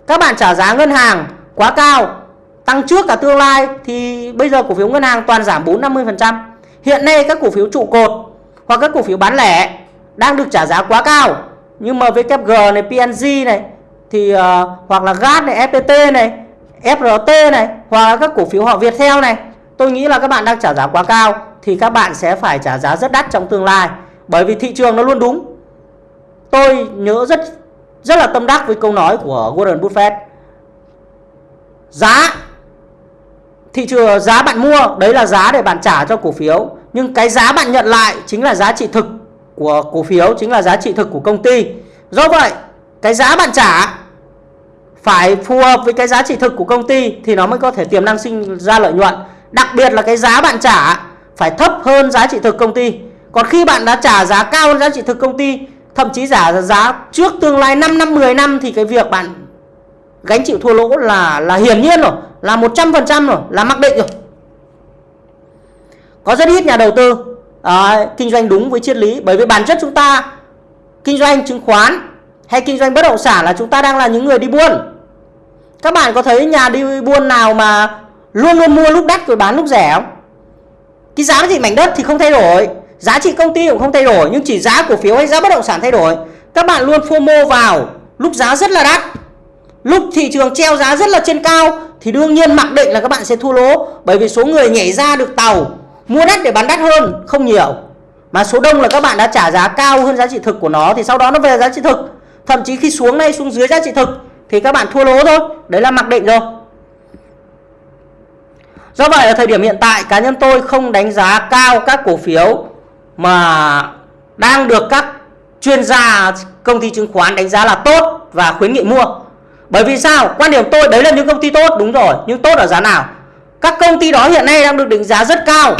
Các bạn trả giá ngân hàng quá cao, tăng trước cả tương lai thì bây giờ cổ phiếu ngân hàng toàn giảm 4 50%. Hiện nay các cổ phiếu trụ cột hoặc các cổ phiếu bán lẻ đang được trả giá quá cao. Nhưng mà VKG này, PNG này thì uh, hoặc là GAT này, FPT này, FRT này hoặc là các cổ phiếu họ Viettel này, tôi nghĩ là các bạn đang trả giá quá cao thì các bạn sẽ phải trả giá rất đắt trong tương lai. Bởi vì thị trường nó luôn đúng. Tôi nhớ rất rất là tâm đắc với câu nói của Warren Buffett. Giá thị trường giá bạn mua đấy là giá để bạn trả cho cổ phiếu. Nhưng cái giá bạn nhận lại chính là giá trị thực của cổ phiếu chính là giá trị thực của công ty. Do vậy, cái giá bạn trả phải phù hợp với cái giá trị thực của công ty thì nó mới có thể tiềm năng sinh ra lợi nhuận. Đặc biệt là cái giá bạn trả phải thấp hơn giá trị thực công ty. Còn khi bạn đã trả giá cao hơn giá trị thực công ty, thậm chí giả giá trước tương lai 5 năm 10 năm thì cái việc bạn gánh chịu thua lỗ là là hiển nhiên rồi, là 100% rồi, là mặc định rồi. Có rất ít nhà đầu tư à, kinh doanh đúng với triết lý. Bởi vì bản chất chúng ta kinh doanh chứng khoán hay kinh doanh bất động sản là chúng ta đang là những người đi buôn. Các bạn có thấy nhà đi buôn nào mà luôn luôn mua lúc đắt rồi bán lúc rẻ không? Cái giá trị mảnh đất thì không thay đổi giá trị công ty cũng không thay đổi nhưng chỉ giá cổ phiếu hay giá bất động sản thay đổi. Các bạn luôn FOMO vào lúc giá rất là đắt lúc thị trường treo giá rất là trên cao thì đương nhiên mặc định là các bạn sẽ thua lỗ. Bởi vì số người nhảy ra được tàu mua đắt để bán đắt hơn không nhiều mà số đông là các bạn đã trả giá cao hơn giá trị thực của nó thì sau đó nó về giá trị thực thậm chí khi xuống đây xuống dưới giá trị thực thì các bạn thua lỗ thôi đấy là mặc định rồi do vậy ở thời điểm hiện tại cá nhân tôi không đánh giá cao các cổ phiếu mà đang được các chuyên gia công ty chứng khoán đánh giá là tốt và khuyến nghị mua. Bởi vì sao? Quan điểm tôi đấy là những công ty tốt, đúng rồi, nhưng tốt ở giá nào? Các công ty đó hiện nay đang được định giá rất cao,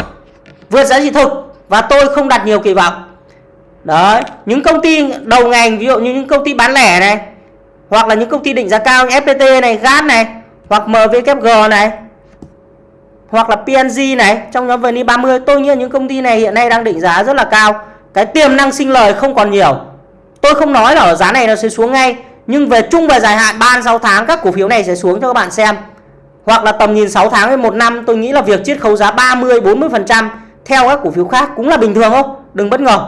vượt giá trị thực và tôi không đặt nhiều kỳ vọng. Đấy, những công ty đầu ngành ví dụ như những công ty bán lẻ này hoặc là những công ty định giá cao như FPT này, GAT này hoặc MVKG này hoặc là PNG này trong nhóm VN 30 tôi nghĩ những công ty này hiện nay đang định giá rất là cao. Cái tiềm năng sinh lời không còn nhiều. Tôi không nói là ở giá này nó sẽ xuống ngay nhưng về chung và dài hạn 3 6 tháng các cổ phiếu này sẽ xuống cho các bạn xem hoặc là tầm nhìn 6 tháng hay một năm tôi nghĩ là việc chiết khấu giá 30 40% theo các cổ phiếu khác cũng là bình thường không? Đừng bất ngờ.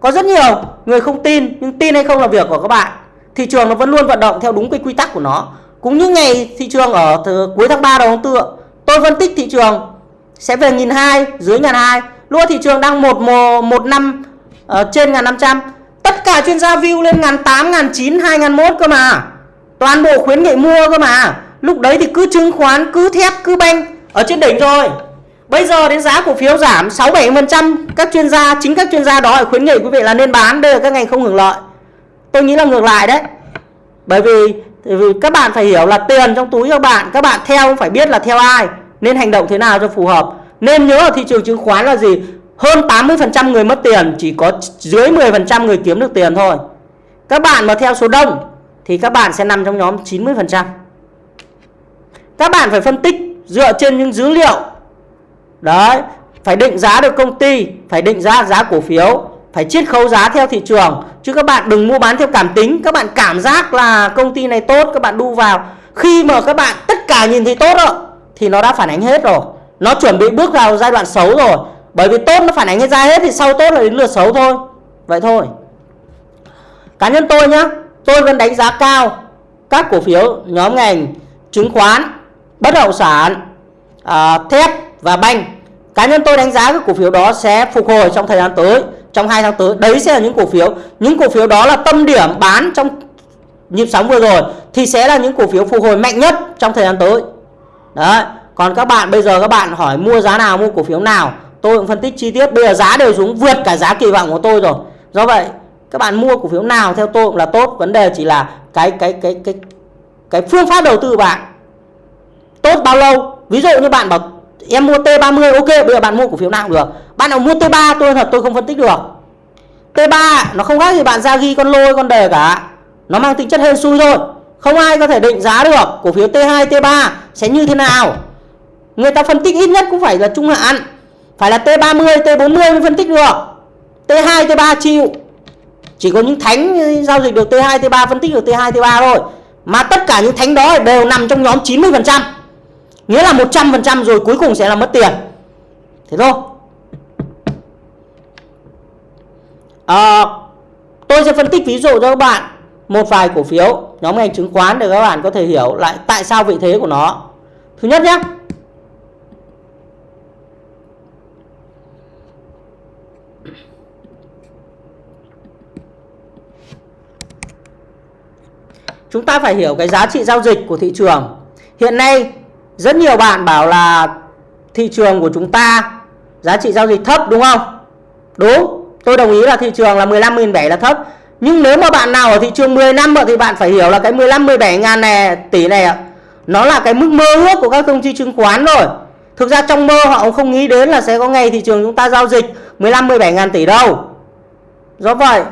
Có rất nhiều người không tin nhưng tin hay không là việc của các bạn. Thị trường nó vẫn luôn vận động theo đúng cái quy tắc của nó. Cũng như ngày thị trường ở cuối tháng 3 đầu tháng 4 tôi phân tích thị trường sẽ về nghìn hai dưới ngàn hai lúc thị trường đang một một năm uh, trên ngàn năm trăm tất cả chuyên gia view lên ngàn tám ngàn chín hai ngàn mốt cơ mà toàn bộ khuyến nghị mua cơ mà lúc đấy thì cứ chứng khoán cứ thép cứ banh ở trên đỉnh rồi bây giờ đến giá cổ phiếu giảm 6 7 phần trăm các chuyên gia chính các chuyên gia đó khuyến nghị quý vị là nên bán. Đây là các ngành không hưởng lợi. Tôi nghĩ là ngược lại đấy. Bởi vì, vì các bạn phải hiểu là tiền trong túi các bạn các bạn theo phải biết là theo ai nên hành động thế nào cho phù hợp. Nên nhớ ở thị trường chứng khoán là gì? Hơn 80% người mất tiền chỉ có dưới 10% người kiếm được tiền thôi. Các bạn mà theo số đông thì các bạn sẽ nằm trong nhóm 90% các bạn phải phân tích dựa trên những dữ liệu. Đấy, phải định giá được công ty, phải định giá giá cổ phiếu, phải chiết khấu giá theo thị trường. Chứ các bạn đừng mua bán theo cảm tính. Các bạn cảm giác là công ty này tốt, các bạn đu vào. Khi mà các bạn tất cả nhìn thấy tốt rồi thì nó đã phản ánh hết rồi. Nó chuẩn bị bước vào giai đoạn xấu rồi. Bởi vì tốt nó phản ánh ra hết thì sau tốt là đến lượt xấu thôi. Vậy thôi. Cá nhân tôi nhá, tôi vẫn đánh giá cao các cổ phiếu nhóm ngành, chứng khoán bất động sản à, thép và banh. Cá nhân tôi đánh giá các cổ phiếu đó sẽ phục hồi trong thời gian tới trong hai tháng tới. Đấy sẽ là những cổ phiếu những cổ phiếu đó là tâm điểm bán trong nhịp sóng vừa rồi thì sẽ là những cổ phiếu phục hồi mạnh nhất trong thời gian tới. Đấy còn các bạn bây giờ các bạn hỏi mua giá nào mua cổ phiếu nào tôi cũng phân tích chi tiết. Bây giờ giá đều xuống vượt cả giá kỳ vọng của tôi rồi. Do vậy các bạn mua cổ phiếu nào theo tôi cũng là tốt. Vấn đề chỉ là cái cái cái cái cái phương pháp đầu tư của bạn tốt bao lâu? Ví dụ như bạn bảo, em mua T30 ok, bây giờ bạn mua cổ phiếu nào cũng được. Bạn nào mua T3 tôi thật tôi không phân tích được. T3 nó không khác gì bạn ra ghi con lôi, con đề cả. Nó mang tính chất hên xui thôi. Không ai có thể định giá được cổ phiếu T2 T3 sẽ như thế nào. Người ta phân tích ít nhất cũng phải là trung hạn. Phải là T30 T40 mới phân tích được. T2 T3 chịu. Chỉ có những thánh giao dịch được T2 T3 phân tích được T2 T3 thôi. Mà tất cả những thánh đó đều nằm trong nhóm 90% nghĩa là 100% rồi cuối cùng sẽ là mất tiền. Thế thôi. À, tôi sẽ phân tích ví dụ cho các bạn một vài cổ phiếu nhóm ngành chứng khoán để các bạn có thể hiểu lại tại sao vị thế của nó. Thứ nhất nhé. Chúng ta phải hiểu cái giá trị giao dịch của thị trường. Hiện nay rất nhiều bạn bảo là thị trường của chúng ta giá trị giao dịch thấp đúng không? Đúng tôi đồng ý là thị trường là 15.700 là thấp. Nhưng nếu mà bạn nào ở thị trường 10 năm thì bạn phải hiểu là cái 15 17 ngàn này tỷ này ạ, nó là cái mức mơ ước của các công ty chứng khoán rồi. Thực ra trong mơ họ cũng không nghĩ đến là sẽ có ngày thị trường chúng ta giao dịch 15 17 ngàn tỷ đâu. Do vậy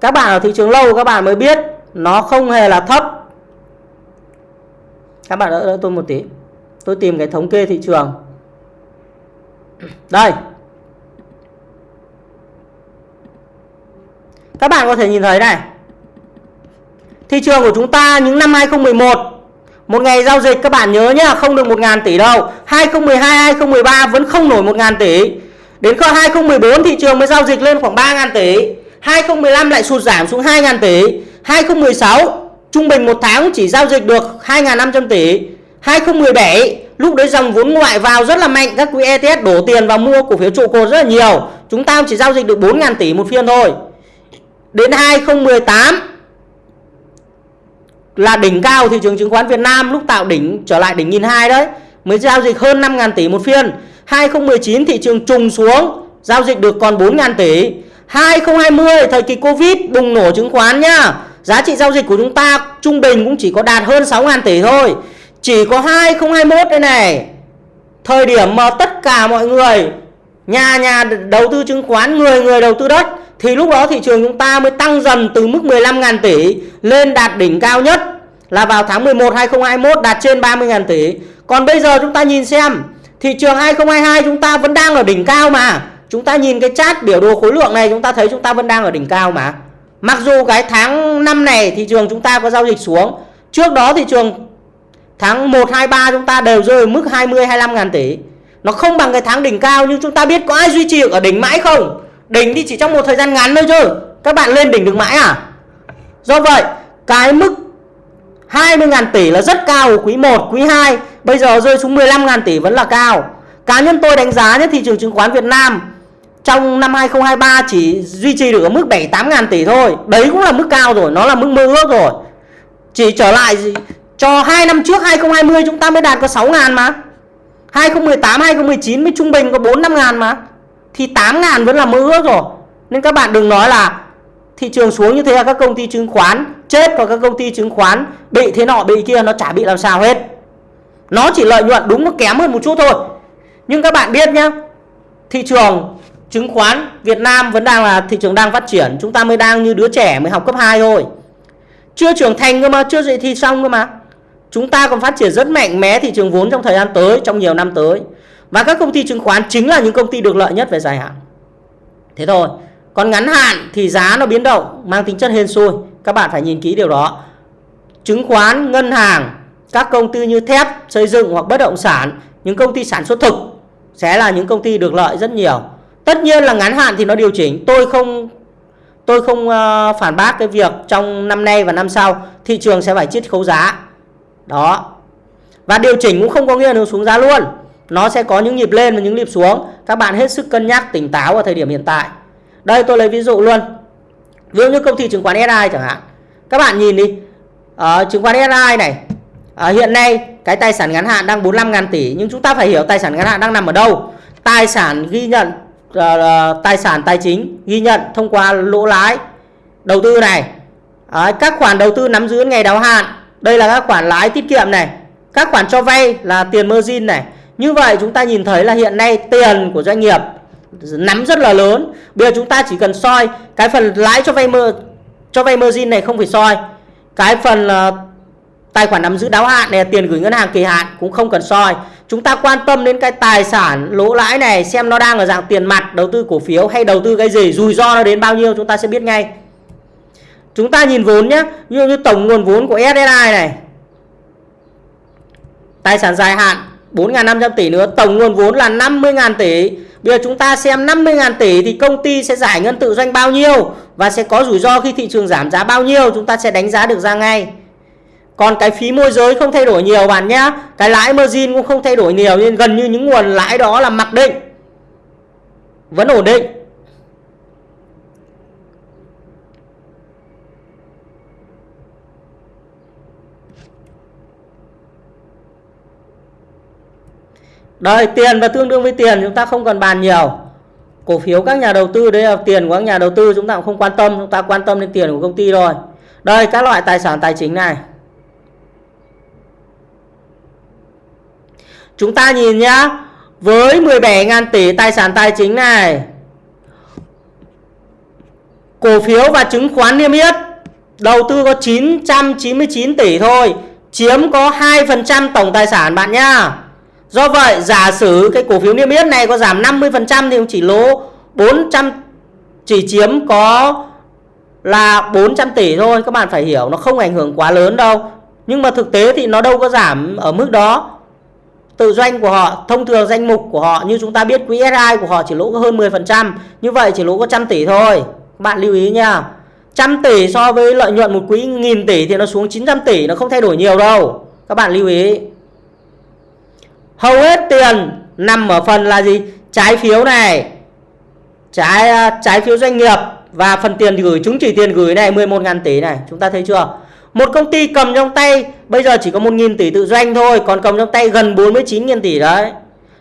các bạn ở thị trường lâu các bạn mới biết nó không hề là thấp các bạn đỡ, đỡ tôi một tí. Tôi tìm cái thống kê thị trường. Đây. Các bạn có thể nhìn thấy này. Thị trường của chúng ta những năm 2011 một ngày giao dịch các bạn nhớ nhá không được 1.000 tỷ đâu. 2012 2013 vẫn không nổi 1.000 tỷ. Đến cơ 2014 thị trường mới giao dịch lên khoảng 3.000 tỷ. 2015 lại sụt giảm xuống 2.000 tỷ. 2016 trung bình một tháng chỉ giao dịch được 2.500 tỷ. 2017 lúc đấy dòng vốn ngoại vào rất là mạnh, các quỹ ETS đổ tiền vào mua cổ phiếu trụ cột rất là nhiều. Chúng ta chỉ giao dịch được 4.000 tỷ một phiên thôi. Đến 2018 là đỉnh cao thị trường chứng khoán Việt Nam, lúc tạo đỉnh trở lại đỉnh nghìn hai đấy, mới giao dịch hơn 5.000 tỷ một phiên. 2019 thị trường trùng xuống, giao dịch được còn 4.000 tỷ. 2020 thời kỳ Covid bùng nổ chứng khoán nhá giá trị giao dịch của chúng ta trung bình cũng chỉ có đạt hơn 6.000 tỷ thôi chỉ có 2021 đây này thời điểm mà tất cả mọi người, nhà nhà đầu tư chứng khoán, người người đầu tư đất, thì lúc đó thị trường chúng ta mới tăng dần từ mức 15.000 tỷ lên đạt đỉnh cao nhất là vào tháng 11 2021 đạt trên 30.000 tỷ. Còn bây giờ chúng ta nhìn xem, thị trường 2022 chúng ta vẫn đang ở đỉnh cao mà. Chúng ta nhìn cái chart biểu đồ khối lượng này, chúng ta thấy chúng ta vẫn đang ở đỉnh cao mà. Mặc dù cái tháng 5 này thị trường chúng ta có giao dịch xuống. Trước đó thị trường Tháng 1, 2, 3 chúng ta đều rơi mức 20, 25 ngàn tỷ. Nó không bằng cái tháng đỉnh cao nhưng chúng ta biết có ai duy trì ở đỉnh mãi không? Đỉnh thì chỉ trong một thời gian ngắn thôi chứ. Các bạn lên đỉnh được mãi à? Do vậy, cái mức 20 ngàn tỷ là rất cao ở quý 1, quý 2. Bây giờ rơi xuống 15 ngàn tỷ vẫn là cao. Cá nhân tôi đánh giá nhé thị trường chứng khoán Việt Nam trong năm 2023 chỉ duy trì được ở mức 7 8 ngàn tỷ thôi. Đấy cũng là mức cao rồi, nó là mức mơ ước rồi. Chỉ trở lại cho hai năm trước 2020 chúng ta mới đạt có 6 ngàn mà. 2018, 2019 mới trung bình có 4 5 ngàn mà. Thì 8 ngàn vẫn là mơ ước rồi. Nên các bạn đừng nói là thị trường xuống như thế là các công ty chứng khoán chết và các công ty chứng khoán bị thế nọ bị kia nó chả bị làm sao hết. Nó chỉ lợi nhuận đúng nó kém hơn một chút thôi. Nhưng các bạn biết nhá, thị trường chứng khoán Việt Nam vẫn đang là thị trường đang phát triển, chúng ta mới đang như đứa trẻ mới học cấp 2 thôi. Chưa trưởng thành cơ mà, chưa dậy thì xong cơ mà. Chúng ta còn phát triển rất mạnh mẽ thị trường vốn trong thời gian tới, trong nhiều năm tới. Và các công ty chứng khoán chính là những công ty được lợi nhất về dài hạn. Thế thôi. Còn ngắn hạn thì giá nó biến động mang tính chất hên xui. Các bạn phải nhìn kỹ điều đó. Chứng khoán, ngân hàng, các công ty như thép, xây dựng hoặc bất động sản, những công ty sản xuất thực sẽ là những công ty được lợi rất nhiều. Tất nhiên là ngắn hạn thì nó điều chỉnh. Tôi không tôi không uh, phản bác cái việc trong năm nay và năm sau thị trường sẽ phải chiết khấu giá. Đó. Và điều chỉnh cũng không có nghĩa là nó xuống giá luôn. Nó sẽ có những nhịp lên và những nhịp xuống. Các bạn hết sức cân nhắc tỉnh táo ở thời điểm hiện tại. Đây tôi lấy ví dụ luôn. Ví dụ như công ty chứng khoán SI chẳng hạn. Các bạn nhìn đi. Ở chứng khoán SI này. uh, hiện nay cái tài sản ngắn hạn đang 45 ngàn tỷ. Nhưng chúng ta phải hiểu tài sản ngắn hạn đang nằm ở đâu. Tài sản ghi nhận uh, tài sản tài chính ghi nhận thông qua lỗ lãi đầu tư này. Đấy, các khoản đầu tư nắm giữ ngày đáo hạn. Đây là các khoản lãi tiết kiệm này. Các khoản cho vay là tiền margin này. Như vậy chúng ta nhìn thấy là hiện nay tiền của doanh nghiệp nắm rất là lớn. Bây giờ chúng ta chỉ cần soi cái phần lãi cho vay mơ cho vay margin này không phải soi. Cái phần uh, tài khoản nắm giữ đáo hạn này tiền gửi ngân hàng kỳ hạn cũng không cần soi. Chúng ta quan tâm đến cái tài sản lỗ lãi này xem nó đang ở dạng tiền mặt, đầu tư cổ phiếu hay đầu tư cái gì, rủi ro nó đến bao nhiêu chúng ta sẽ biết ngay. Chúng ta nhìn vốn nhé, như như tổng nguồn vốn của SSI này. Tài sản dài hạn 4.500 tỷ nữa, tổng nguồn vốn là 50.000 tỷ. Bây giờ chúng ta xem 50.000 tỷ thì công ty sẽ giải ngân tự doanh bao nhiêu và sẽ có rủi ro khi thị trường giảm giá bao nhiêu chúng ta sẽ đánh giá được ra ngay. Còn cái phí môi giới không thay đổi nhiều bạn nhé. Cái lãi margin cũng không thay đổi nhiều, nên gần như những nguồn lãi đó là mặc định. Vẫn ổn định. Đây, tiền và tương đương với tiền chúng ta không cần bàn nhiều Cổ phiếu các nhà đầu tư đấy là tiền của các nhà đầu tư, chúng ta cũng không quan tâm Chúng ta quan tâm đến tiền của công ty rồi Đây, các loại tài sản tài chính này Chúng ta nhìn nhá. Với 17.000 tỷ tài sản tài chính này, Cổ phiếu và chứng khoán niêm yết, Đầu tư có 999 tỷ thôi, Chiếm có 2% tổng tài sản bạn nhá. Do vậy, giả sử cái cổ phiếu niêm yết này có giảm 50% thì chỉ lỗ 400 chỉ chiếm có là 400 tỷ thôi. Các bạn phải hiểu, nó không ảnh hưởng quá lớn đâu. Nhưng mà thực tế thì nó đâu có giảm ở mức đó tự doanh của họ, thông thường danh mục của họ, như chúng ta biết quỹ SI của họ chỉ lỗ có hơn 10% như vậy chỉ lỗ có trăm tỷ thôi. Các bạn lưu ý nha. Trăm tỷ so với lợi nhuận một quỹ nghìn tỷ thì nó xuống 900 tỷ, nó không thay đổi nhiều đâu. Các bạn lưu ý. Hầu hết tiền nằm ở phần là gì? Trái phiếu này. Trái à, trái phiếu doanh nghiệp. Và phần tiền gửi, chứng chỉ tiền gửi này 11.000 tỷ này. Chúng ta thấy chưa? Một công ty cầm trong tay, bây giờ chỉ có 1.000 tỷ tự doanh thôi, còn cầm trong tay gần 49.000 tỷ đấy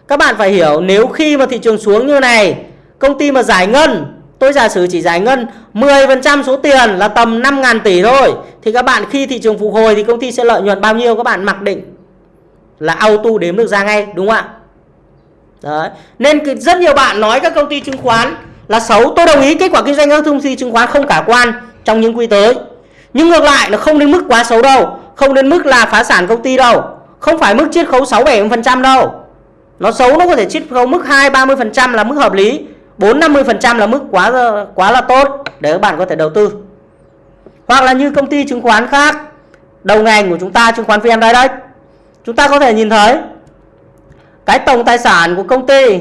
các bạn phải hiểu, nếu khi mà thị trường xuống như này, công ty mà giải ngân, tôi giả sử chỉ giải ngân 10% số tiền là tầm 5.000 tỷ thôi, thì các bạn khi thị trường phục hồi thì công ty sẽ lợi nhuận bao nhiêu các bạn mặc định là auto đếm được ra ngay, đúng không ạ Đấy. Nên rất nhiều bạn nói các công ty chứng khoán là xấu. Tôi đồng ý kết quả kinh doanh các công ty chứng khoán không khả quan trong những quý tới. Nhưng ngược lại nó không đến mức quá xấu đâu. Không đến mức là phá sản công ty đâu. Không phải mức chiết khấu 6-7% đâu. Nó xấu nó có thể chiết khấu mức 2-30% là mức hợp lý. 4-50% là mức quá quá là tốt để các bạn có thể đầu tư. Hoặc là như công ty chứng khoán khác, đầu ngành của chúng ta, chứng khoán VN Direct, chúng ta có thể nhìn thấy cái tổng tài sản của công ty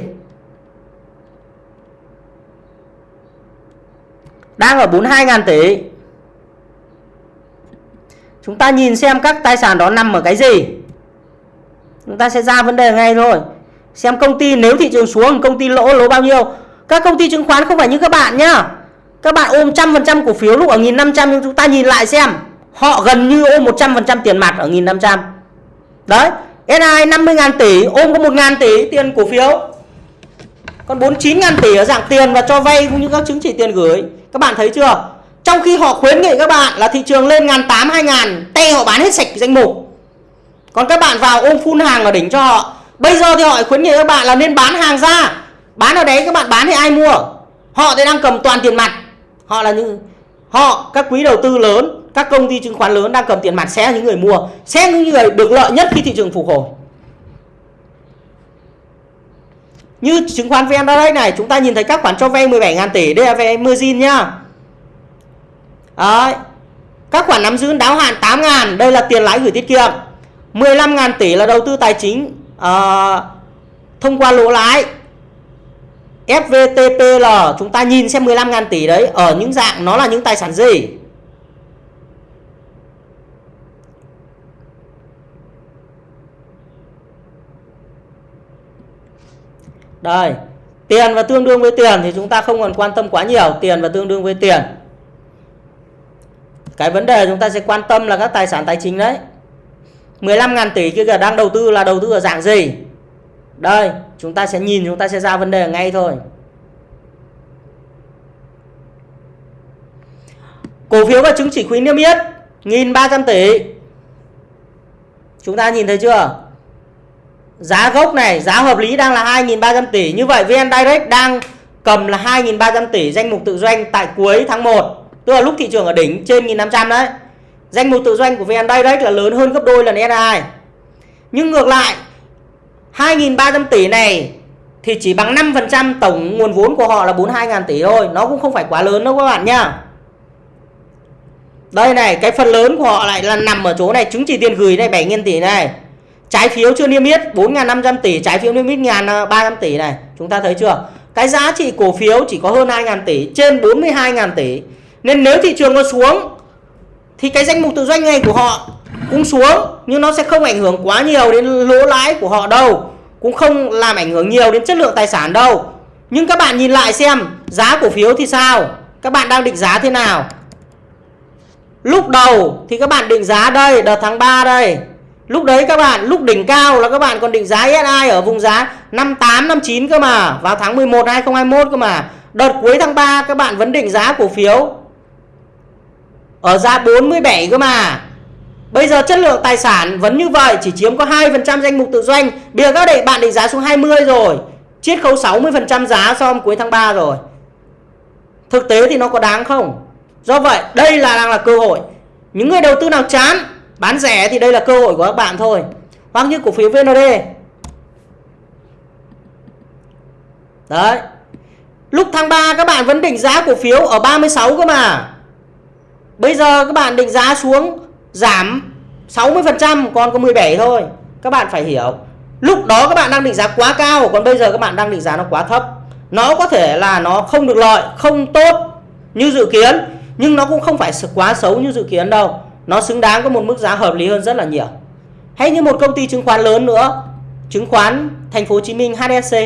đang ở 42.000 tỷ chúng ta nhìn xem các tài sản đó nằm ở cái gì. Chúng ta sẽ ra vấn đề ngay thôi. Xem công ty nếu thị trường xuống, công ty lỗ lỗ bao nhiêu. Các công ty chứng khoán không phải như các bạn nhá. Các bạn ôm trăm phần trăm cổ phiếu lúc ở nghìn năm trăm, nhưng chúng ta nhìn lại xem. Họ gần như ôm 100% tiền mặt ở nghìn năm trăm. Đấy SI 50.000 tỷ, ôm có 1.000 tỷ tiền cổ phiếu. Còn 49.000 tỷ ở dạng tiền và cho vay cũng như các chứng chỉ tiền gửi. Các bạn thấy chưa? Trong khi họ khuyến nghị các bạn là thị trường lên ngàn tám, hai ngàn, tay họ bán hết sạch danh mục. Còn các bạn vào ôm phun hàng ở đỉnh cho họ. Bây giờ thì họ khuyến nghị các bạn là nên bán hàng ra. Bán ở đấy các bạn bán thì ai mua? Họ thì đang cầm toàn tiền mặt. Họ là những, họ, các quỹ đầu tư lớn, các công ty chứng khoán lớn đang cầm tiền mặt sẽ là những người mua. Sẽ là những người được lợi nhất khi thị trường phục hồi. Như chứng khoán VN Direct này, chúng ta nhìn thấy các khoản cho vay 17.000 tỷ, đây là về margin nhá Đấy. các khoản nắm giữ đáo hạn 8.000 đây là tiền lãi gửi tiết kiệm 15.000 tỷ là đầu tư tài chính uh, thông qua lỗ lãi FVTPL chúng ta nhìn xem 15.000 tỷ đấy ở những dạng nó là những tài sản gì Đây, tiền và tương đương với tiền thì chúng ta không còn quan tâm quá nhiều, tiền và tương đương với tiền. Cái vấn đề chúng ta sẽ quan tâm là các tài sản tài chính đấy. 15.000 tỷ kia đang đầu tư là đầu tư ở dạng gì? Đây, chúng ta sẽ nhìn chúng ta sẽ ra vấn đề ngay thôi. Cổ phiếu và chứng chỉ quỹ niêm yết 1.300 tỷ. Chúng ta nhìn thấy chưa? Giá gốc này, giá hợp lý đang là 2.300 tỷ. Như vậy VN Direct đang cầm là 2.300 tỷ danh mục tự doanh tại cuối tháng 1. Tức là lúc thị trường ở đỉnh trên 1.500 đấy. Danh mục tự doanh của VN Direct là lớn hơn gấp đôi lần SI. Nhưng ngược lại 2.300 tỷ này thì chỉ bằng 5% tổng nguồn vốn của họ là 42.000 tỷ thôi. Nó cũng không phải quá lớn đâu các bạn nhá. Đây này, cái phần lớn của họ lại là nằm ở chỗ này, chứng chỉ tiền gửi này 7.000 tỷ này. Trái phiếu chưa niêm yết 4.500 tỷ, trái phiếu niêm yết 1.300 tỷ này. Chúng ta thấy chưa? Cái giá trị cổ phiếu chỉ có hơn 2.000 tỷ, trên 42.000 tỷ. Nên nếu thị trường có xuống thì cái danh mục tự doanh này của họ cũng xuống nhưng nó sẽ không ảnh hưởng quá nhiều đến lỗ lãi của họ đâu. Cũng không làm ảnh hưởng nhiều đến chất lượng tài sản đâu. Nhưng các bạn nhìn lại xem giá cổ phiếu thì sao? Các bạn đang định giá thế nào? Lúc đầu thì các bạn định giá đây, đợt tháng 3 đây. Lúc đấy các bạn, lúc đỉnh cao là các bạn còn định giá SI ở vùng giá 58, 59 cơ mà. Vào tháng 11 2021 cơ mà. Đợt cuối tháng 3 các bạn vẫn định giá cổ phiếu ở giá 47 cơ mà. Bây giờ chất lượng tài sản vẫn như vậy, chỉ chiếm có 2% danh mục tự doanh. Bây giờ các đệ bạn định giá xuống 20 rồi. Chiết khấu 60% giá so với cuối tháng 3 rồi. Thực tế thì nó có đáng không? Do vậy, đây là đang là cơ hội. Những người đầu tư nào chán bán rẻ thì đây là cơ hội của các bạn thôi. Hoặc như cổ phiếu VND. Đấy. Lúc tháng 3 các bạn vẫn định giá cổ phiếu ở 36 cơ mà. Bây giờ các bạn định giá xuống giảm 60% còn có 17 thôi. Các bạn phải hiểu. Lúc đó các bạn đang định giá quá cao còn bây giờ các bạn đang định giá nó quá thấp. Nó có thể là nó không được lợi, không tốt như dự kiến nhưng nó cũng không phải quá xấu như dự kiến đâu nó xứng đáng có một mức giá hợp lý hơn rất là nhiều hay như một công ty chứng khoán lớn nữa chứng khoán thành phố Hồ Chí Minh HSC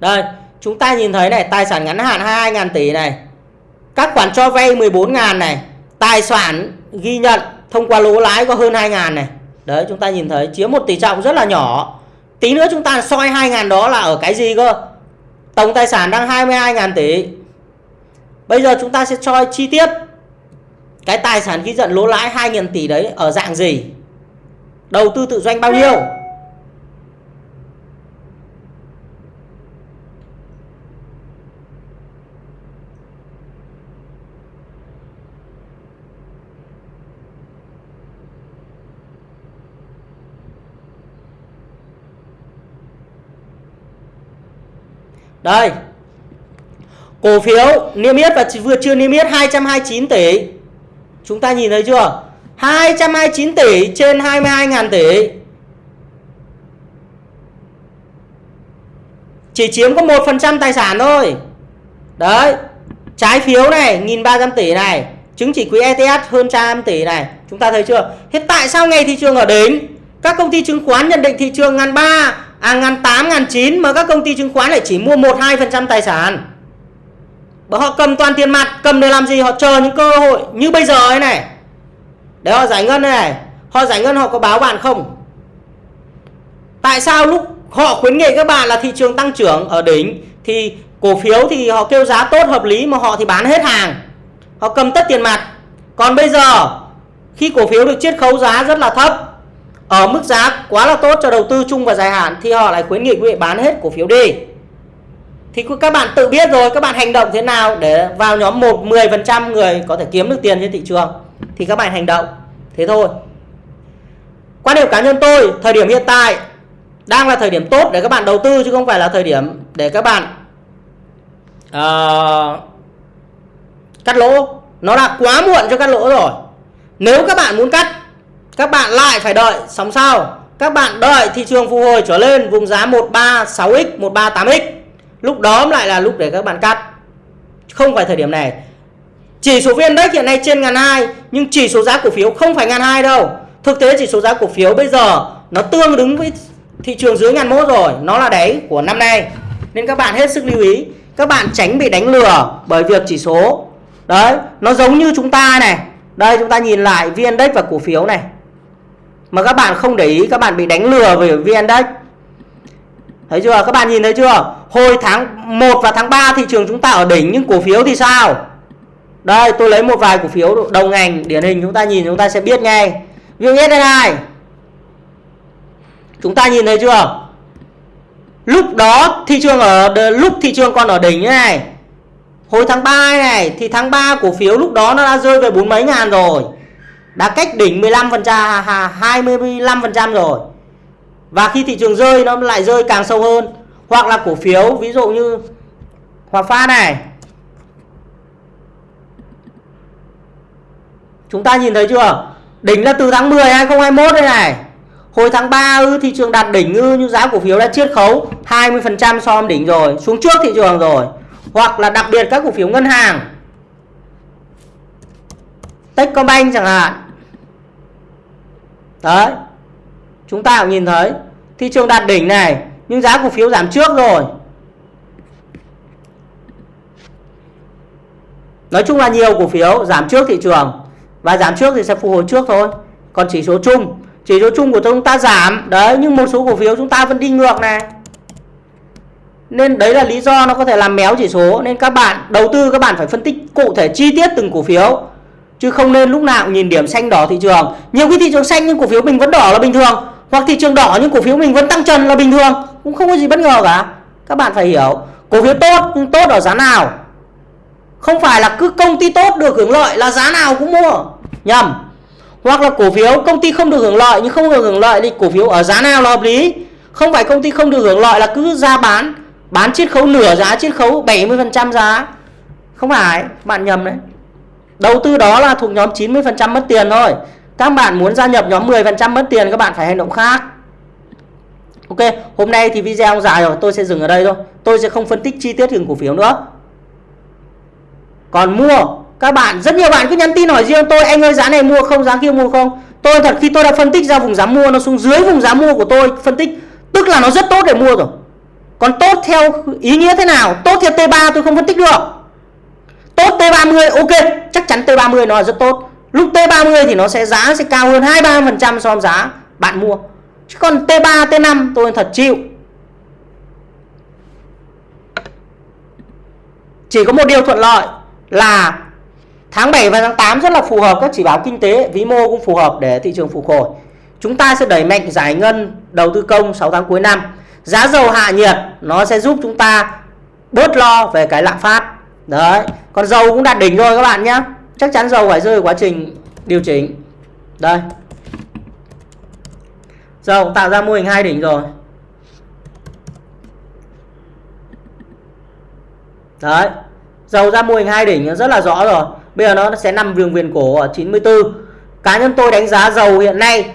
Đây, chúng ta nhìn thấy này, tài sản ngắn hạn 22.000 tỷ này. Các khoản cho vay 14.000 này, tài sản ghi nhận thông qua lỗ lãi có hơn 2.000 này. Đấy chúng ta nhìn thấy chiếm một tỷ trọng rất là nhỏ. Tí nữa chúng ta soi 2.000 đó là ở cái gì cơ? Tổng tài sản đang 22.000 tỷ. Bây giờ chúng ta sẽ soi chi tiết cái tài sản ghi nhận lỗ lãi 2.000 tỷ đấy ở dạng gì? Đầu tư tự doanh bao nhiêu? Đây. Cổ phiếu niêm yết và vừa chưa niêm yết 229 tỷ. Chúng ta nhìn thấy chưa? 229 tỷ trên 22.000 tỷ. Chỉ chiếm có 1% tài sản thôi. Đấy. Trái phiếu này 1.300 tỷ này. Chứng chỉ quỹ ETS hơn trăm tỷ này. Chúng ta thấy chưa? Hiện tại sao ngày thị trường ở đến Các công ty chứng khoán nhận định thị trường ngàn ba, à ngàn tám, ngàn chín mà các công ty chứng khoán lại chỉ mua 1-2% tài sản. Bởi họ cầm toàn tiền mặt, cầm để làm gì? Họ chờ những cơ hội như bây giờ ấy này. Để họ giải ngân này. Họ giải ngân họ có báo bạn không? Tại sao lúc họ khuyến nghị các bạn là thị trường tăng trưởng ở đỉnh thì cổ phiếu thì họ kêu giá tốt hợp lý mà họ thì bán hết hàng. Họ cầm tất tiền mặt. Còn bây giờ khi cổ phiếu được chiết khấu giá rất là thấp ở mức giá quá là tốt cho đầu tư chung và dài hạn thì họ lại khuyến nghị quý vị bán hết cổ phiếu đi. Thì các bạn tự biết rồi các bạn hành động thế nào để vào nhóm 1 10% người có thể kiếm được tiền trên thị trường thì các bạn hành động. Thế thôi. Quan điểm cá nhân tôi, thời điểm hiện tại đang là thời điểm tốt để các bạn đầu tư chứ không phải là thời điểm để các bạn uh, cắt lỗ. Nó đã quá muộn cho cắt lỗ rồi. Nếu các bạn muốn cắt các bạn lại phải đợi sóng sau. Các bạn đợi thị trường phục hồi trở lên vùng giá 136x, 138x. Lúc đó lại là lúc để các bạn cắt. Không phải thời điểm này. Chỉ số VN Index hiện nay trên ngàn hai nhưng chỉ số giá cổ phiếu không phải ngàn hai đâu. Thực tế chỉ số giá cổ phiếu bây giờ nó tương đứng với thị trường dưới ngàn mốt rồi, nó là đáy của năm nay. Nên các bạn hết sức lưu ý, các bạn tránh bị đánh lừa bởi việc chỉ số. Đấy, nó giống như chúng ta này. Đây chúng ta nhìn lại VN Index và cổ phiếu này mà các bạn không để ý, các bạn bị đánh lừa về VN Index. Thấy chưa? Các bạn nhìn thấy chưa? Hồi tháng 1 và tháng 3 thị trường chúng ta ở đỉnh, nhưng cổ phiếu thì sao? Đây, tôi lấy một vài cổ phiếu đầu ngành, điển hình chúng ta nhìn, chúng ta sẽ biết ngay. VN này. Chúng ta nhìn thấy chưa? Lúc đó thị trường ở lúc thị trường còn ở đỉnh như này. Hồi tháng 3 này, thì tháng 3 cổ phiếu lúc đó nó đã rơi về bốn mấy ngàn rồi đã cách đỉnh 15% 25% rồi. Và khi thị trường rơi, nó lại rơi càng sâu hơn. Hoặc là cổ phiếu, ví dụ như Hòa Phát này. Chúng ta nhìn thấy chưa? Đỉnh là từ tháng 10 2021 đây này. Hồi tháng 3 ư, thị trường đạt đỉnh ư như giá cổ phiếu đã chiết khấu 20% so với đỉnh rồi, xuống trước thị trường rồi. Hoặc là đặc biệt các cổ phiếu ngân hàng. Techcombank chẳng hạn đấy. Chúng ta cũng nhìn thấy, thị trường đạt đỉnh này, nhưng giá cổ phiếu giảm trước rồi. Nói chung là nhiều cổ phiếu giảm trước thị trường, và giảm trước thì sẽ phục hồi trước thôi. Còn chỉ số chung, chỉ số chung của chúng ta giảm. Đấy, nhưng một số cổ phiếu chúng ta vẫn đi ngược này. Nên đấy là lý do nó có thể làm méo chỉ số. Nên các bạn, đầu tư các bạn phải phân tích cụ thể chi tiết từng cổ phiếu chứ không nên lúc nào cũng nhìn điểm xanh đỏ thị trường. Nhiều khi thị trường xanh nhưng cổ phiếu mình vẫn đỏ là bình thường, hoặc thị trường đỏ nhưng cổ phiếu mình vẫn tăng trần là bình thường. Cũng không có gì bất ngờ cả. Các bạn phải hiểu, cổ phiếu tốt nhưng tốt ở giá nào? Không phải là cứ công ty tốt được hưởng lợi là giá nào cũng mua. Nhầm. Hoặc là cổ phiếu công ty không được hưởng lợi nhưng không được hưởng lợi thì cổ phiếu ở giá nào là hợp lý? Không phải công ty không được hưởng lợi là cứ ra bán bán chiết khấu nửa giá, chiết khấu 70% giá. Không phải, bạn nhầm đấy đầu tư đó là thuộc nhóm 90% mất tiền thôi. Các bạn muốn gia nhập nhóm 10% mất tiền, các bạn phải hành động khác. Ok, hôm nay thì video dài rồi, tôi sẽ dừng ở đây thôi. Tôi sẽ không phân tích chi tiết từng cổ phiếu nữa. Còn mua, các bạn, rất nhiều bạn cứ nhắn tin hỏi riêng tôi, anh ơi, giá này mua không, giá kia mua không? Tôi thật khi tôi đã phân tích ra vùng giá mua, nó xuống dưới vùng giá mua của tôi, phân tích, tức là nó rất tốt để mua rồi. Còn tốt theo ý nghĩa thế nào? Tốt theo T3 tôi không phân tích được tốt T30, ok, chắc chắn T30 nó là rất tốt. Lúc T30 thì nó sẽ giá sẽ cao hơn 23% so với giá bạn mua. Chứ còn T3 T5 tôi thật chịu. Chỉ có một điều thuận lợi là tháng 7 và tháng 8 rất là phù hợp các chỉ báo kinh tế, vĩ mô cũng phù hợp để thị trường phục hồi. Chúng ta sẽ đẩy mạnh giải ngân đầu tư công 6 tháng cuối năm. Giá dầu hạ nhiệt, nó sẽ giúp chúng ta bớt lo về cái lạm phát. Đấy còn dầu cũng đạt đỉnh rồi các bạn nhé chắc chắn dầu phải rơi quá trình điều chỉnh. Đây. Dầu tạo ra mô hình hai đỉnh rồi. Đấy. Dầu ra mô hình hai đỉnh rất là rõ rồi. Bây giờ nó sẽ nằm đường viền cổ ở 94 cá nhân tôi đánh giá dầu hiện nay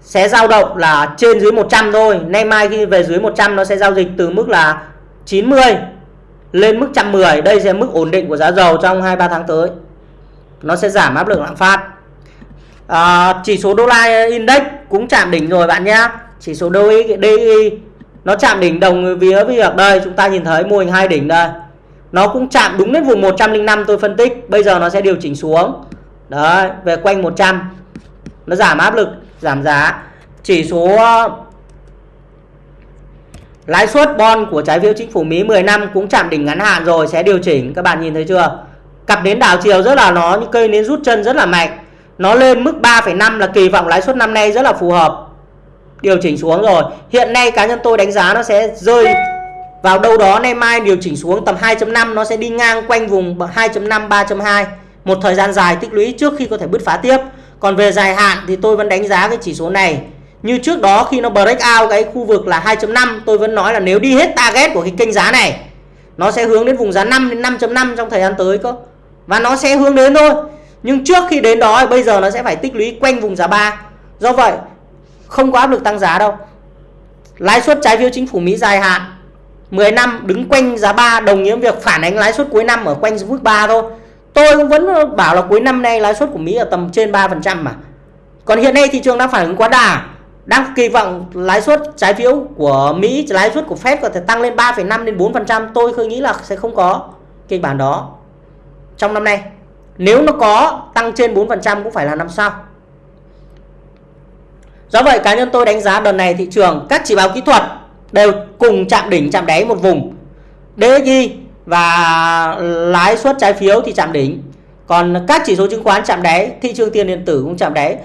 sẽ dao động là trên dưới 100 thôi. Nay mai khi về dưới 100 nó sẽ giao dịch từ mức là 90 lên mức 110 đây sẽ mức ổn định của giá dầu trong 2-3 tháng tới. Nó sẽ giảm áp lực lạm phát. À, chỉ số đô la index cũng chạm đỉnh rồi bạn nhé. Chỉ số DXY, di nó chạm đỉnh đồng vía việc đây. Chúng ta nhìn thấy mô hình hai đỉnh đây. Nó cũng chạm đúng đến vùng 105 tôi phân tích. Bây giờ nó sẽ điều chỉnh xuống. Đấy về quanh 100 nó giảm áp lực giảm giá. Chỉ số lãi suất bon của trái phiếu chính phủ Mỹ 10 năm cũng chạm đỉnh ngắn hạn rồi sẽ điều chỉnh. Các bạn nhìn thấy chưa? Cặp đến đảo chiều rất là nó như cây nến rút chân rất là mạnh. Nó lên mức 3,5 là kỳ vọng lãi suất năm nay rất là phù hợp. Điều chỉnh xuống rồi. Hiện nay cá nhân tôi đánh giá nó sẽ rơi vào đâu đó nay mai điều chỉnh xuống tầm 2.5 nó sẽ đi ngang quanh vùng 2.5 3.2 một thời gian dài tích lũy trước khi có thể bứt phá tiếp. Còn về dài hạn thì tôi vẫn đánh giá cái chỉ số này như trước đó khi nó break out cái khu vực là 2.5 tôi vẫn nói là nếu đi hết target của cái kênh giá này, nó sẽ hướng đến vùng giá 5 đến 5.5 trong thời gian tới cơ. Và nó sẽ hướng đến thôi. Nhưng trước khi đến đó bây giờ nó sẽ phải tích lũy quanh vùng giá 3 do vậy, không có áp lực tăng giá đâu. Lãi suất trái phiếu chính phủ Mỹ dài hạn 10 năm đứng quanh giá 3 đồng nghĩa việc phản ánh lãi suất cuối năm ở quanh mức 3 thôi. Tôi cũng vẫn bảo là cuối năm nay lãi suất của Mỹ ở tầm trên 3% mà. Còn hiện nay thị trường đang phản ứng quá đà đang kỳ vọng lãi suất trái phiếu của Mỹ lãi suất của Fed có thể tăng lên 3,5 đến 4% tôi khơi nghĩ là sẽ không có kịch bản đó. Trong năm nay nếu nó có tăng trên 4% cũng phải là năm sau. Do vậy cá nhân tôi đánh giá đợt này thị trường các chỉ báo kỹ thuật đều cùng chạm đỉnh chạm đáy một vùng. DXY và lãi suất trái phiếu thì chạm đỉnh. Còn các chỉ số chứng khoán chạm đáy thị trường tiền điện tử cũng chạm đáy.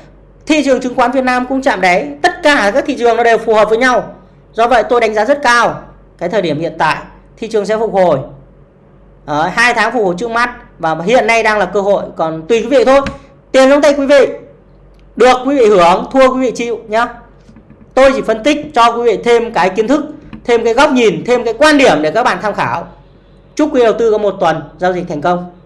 Thị trường chứng khoán Việt Nam cũng chạm đáy cả các thị trường nó đều phù hợp với nhau. Do vậy tôi đánh giá rất cao cái thời điểm hiện tại thị trường sẽ phục hồi. Ở hai tháng phục hồi trước mắt và hiện nay đang là cơ hội, còn tùy quý vị thôi. Tiền trong tay quý vị, được quý vị hưởng, thua quý vị chịu nhá. Tôi chỉ phân tích cho quý vị thêm cái kiến thức, thêm cái góc nhìn, thêm cái quan điểm để các bạn tham khảo. Chúc quý đầu tư có một tuần giao dịch thành công.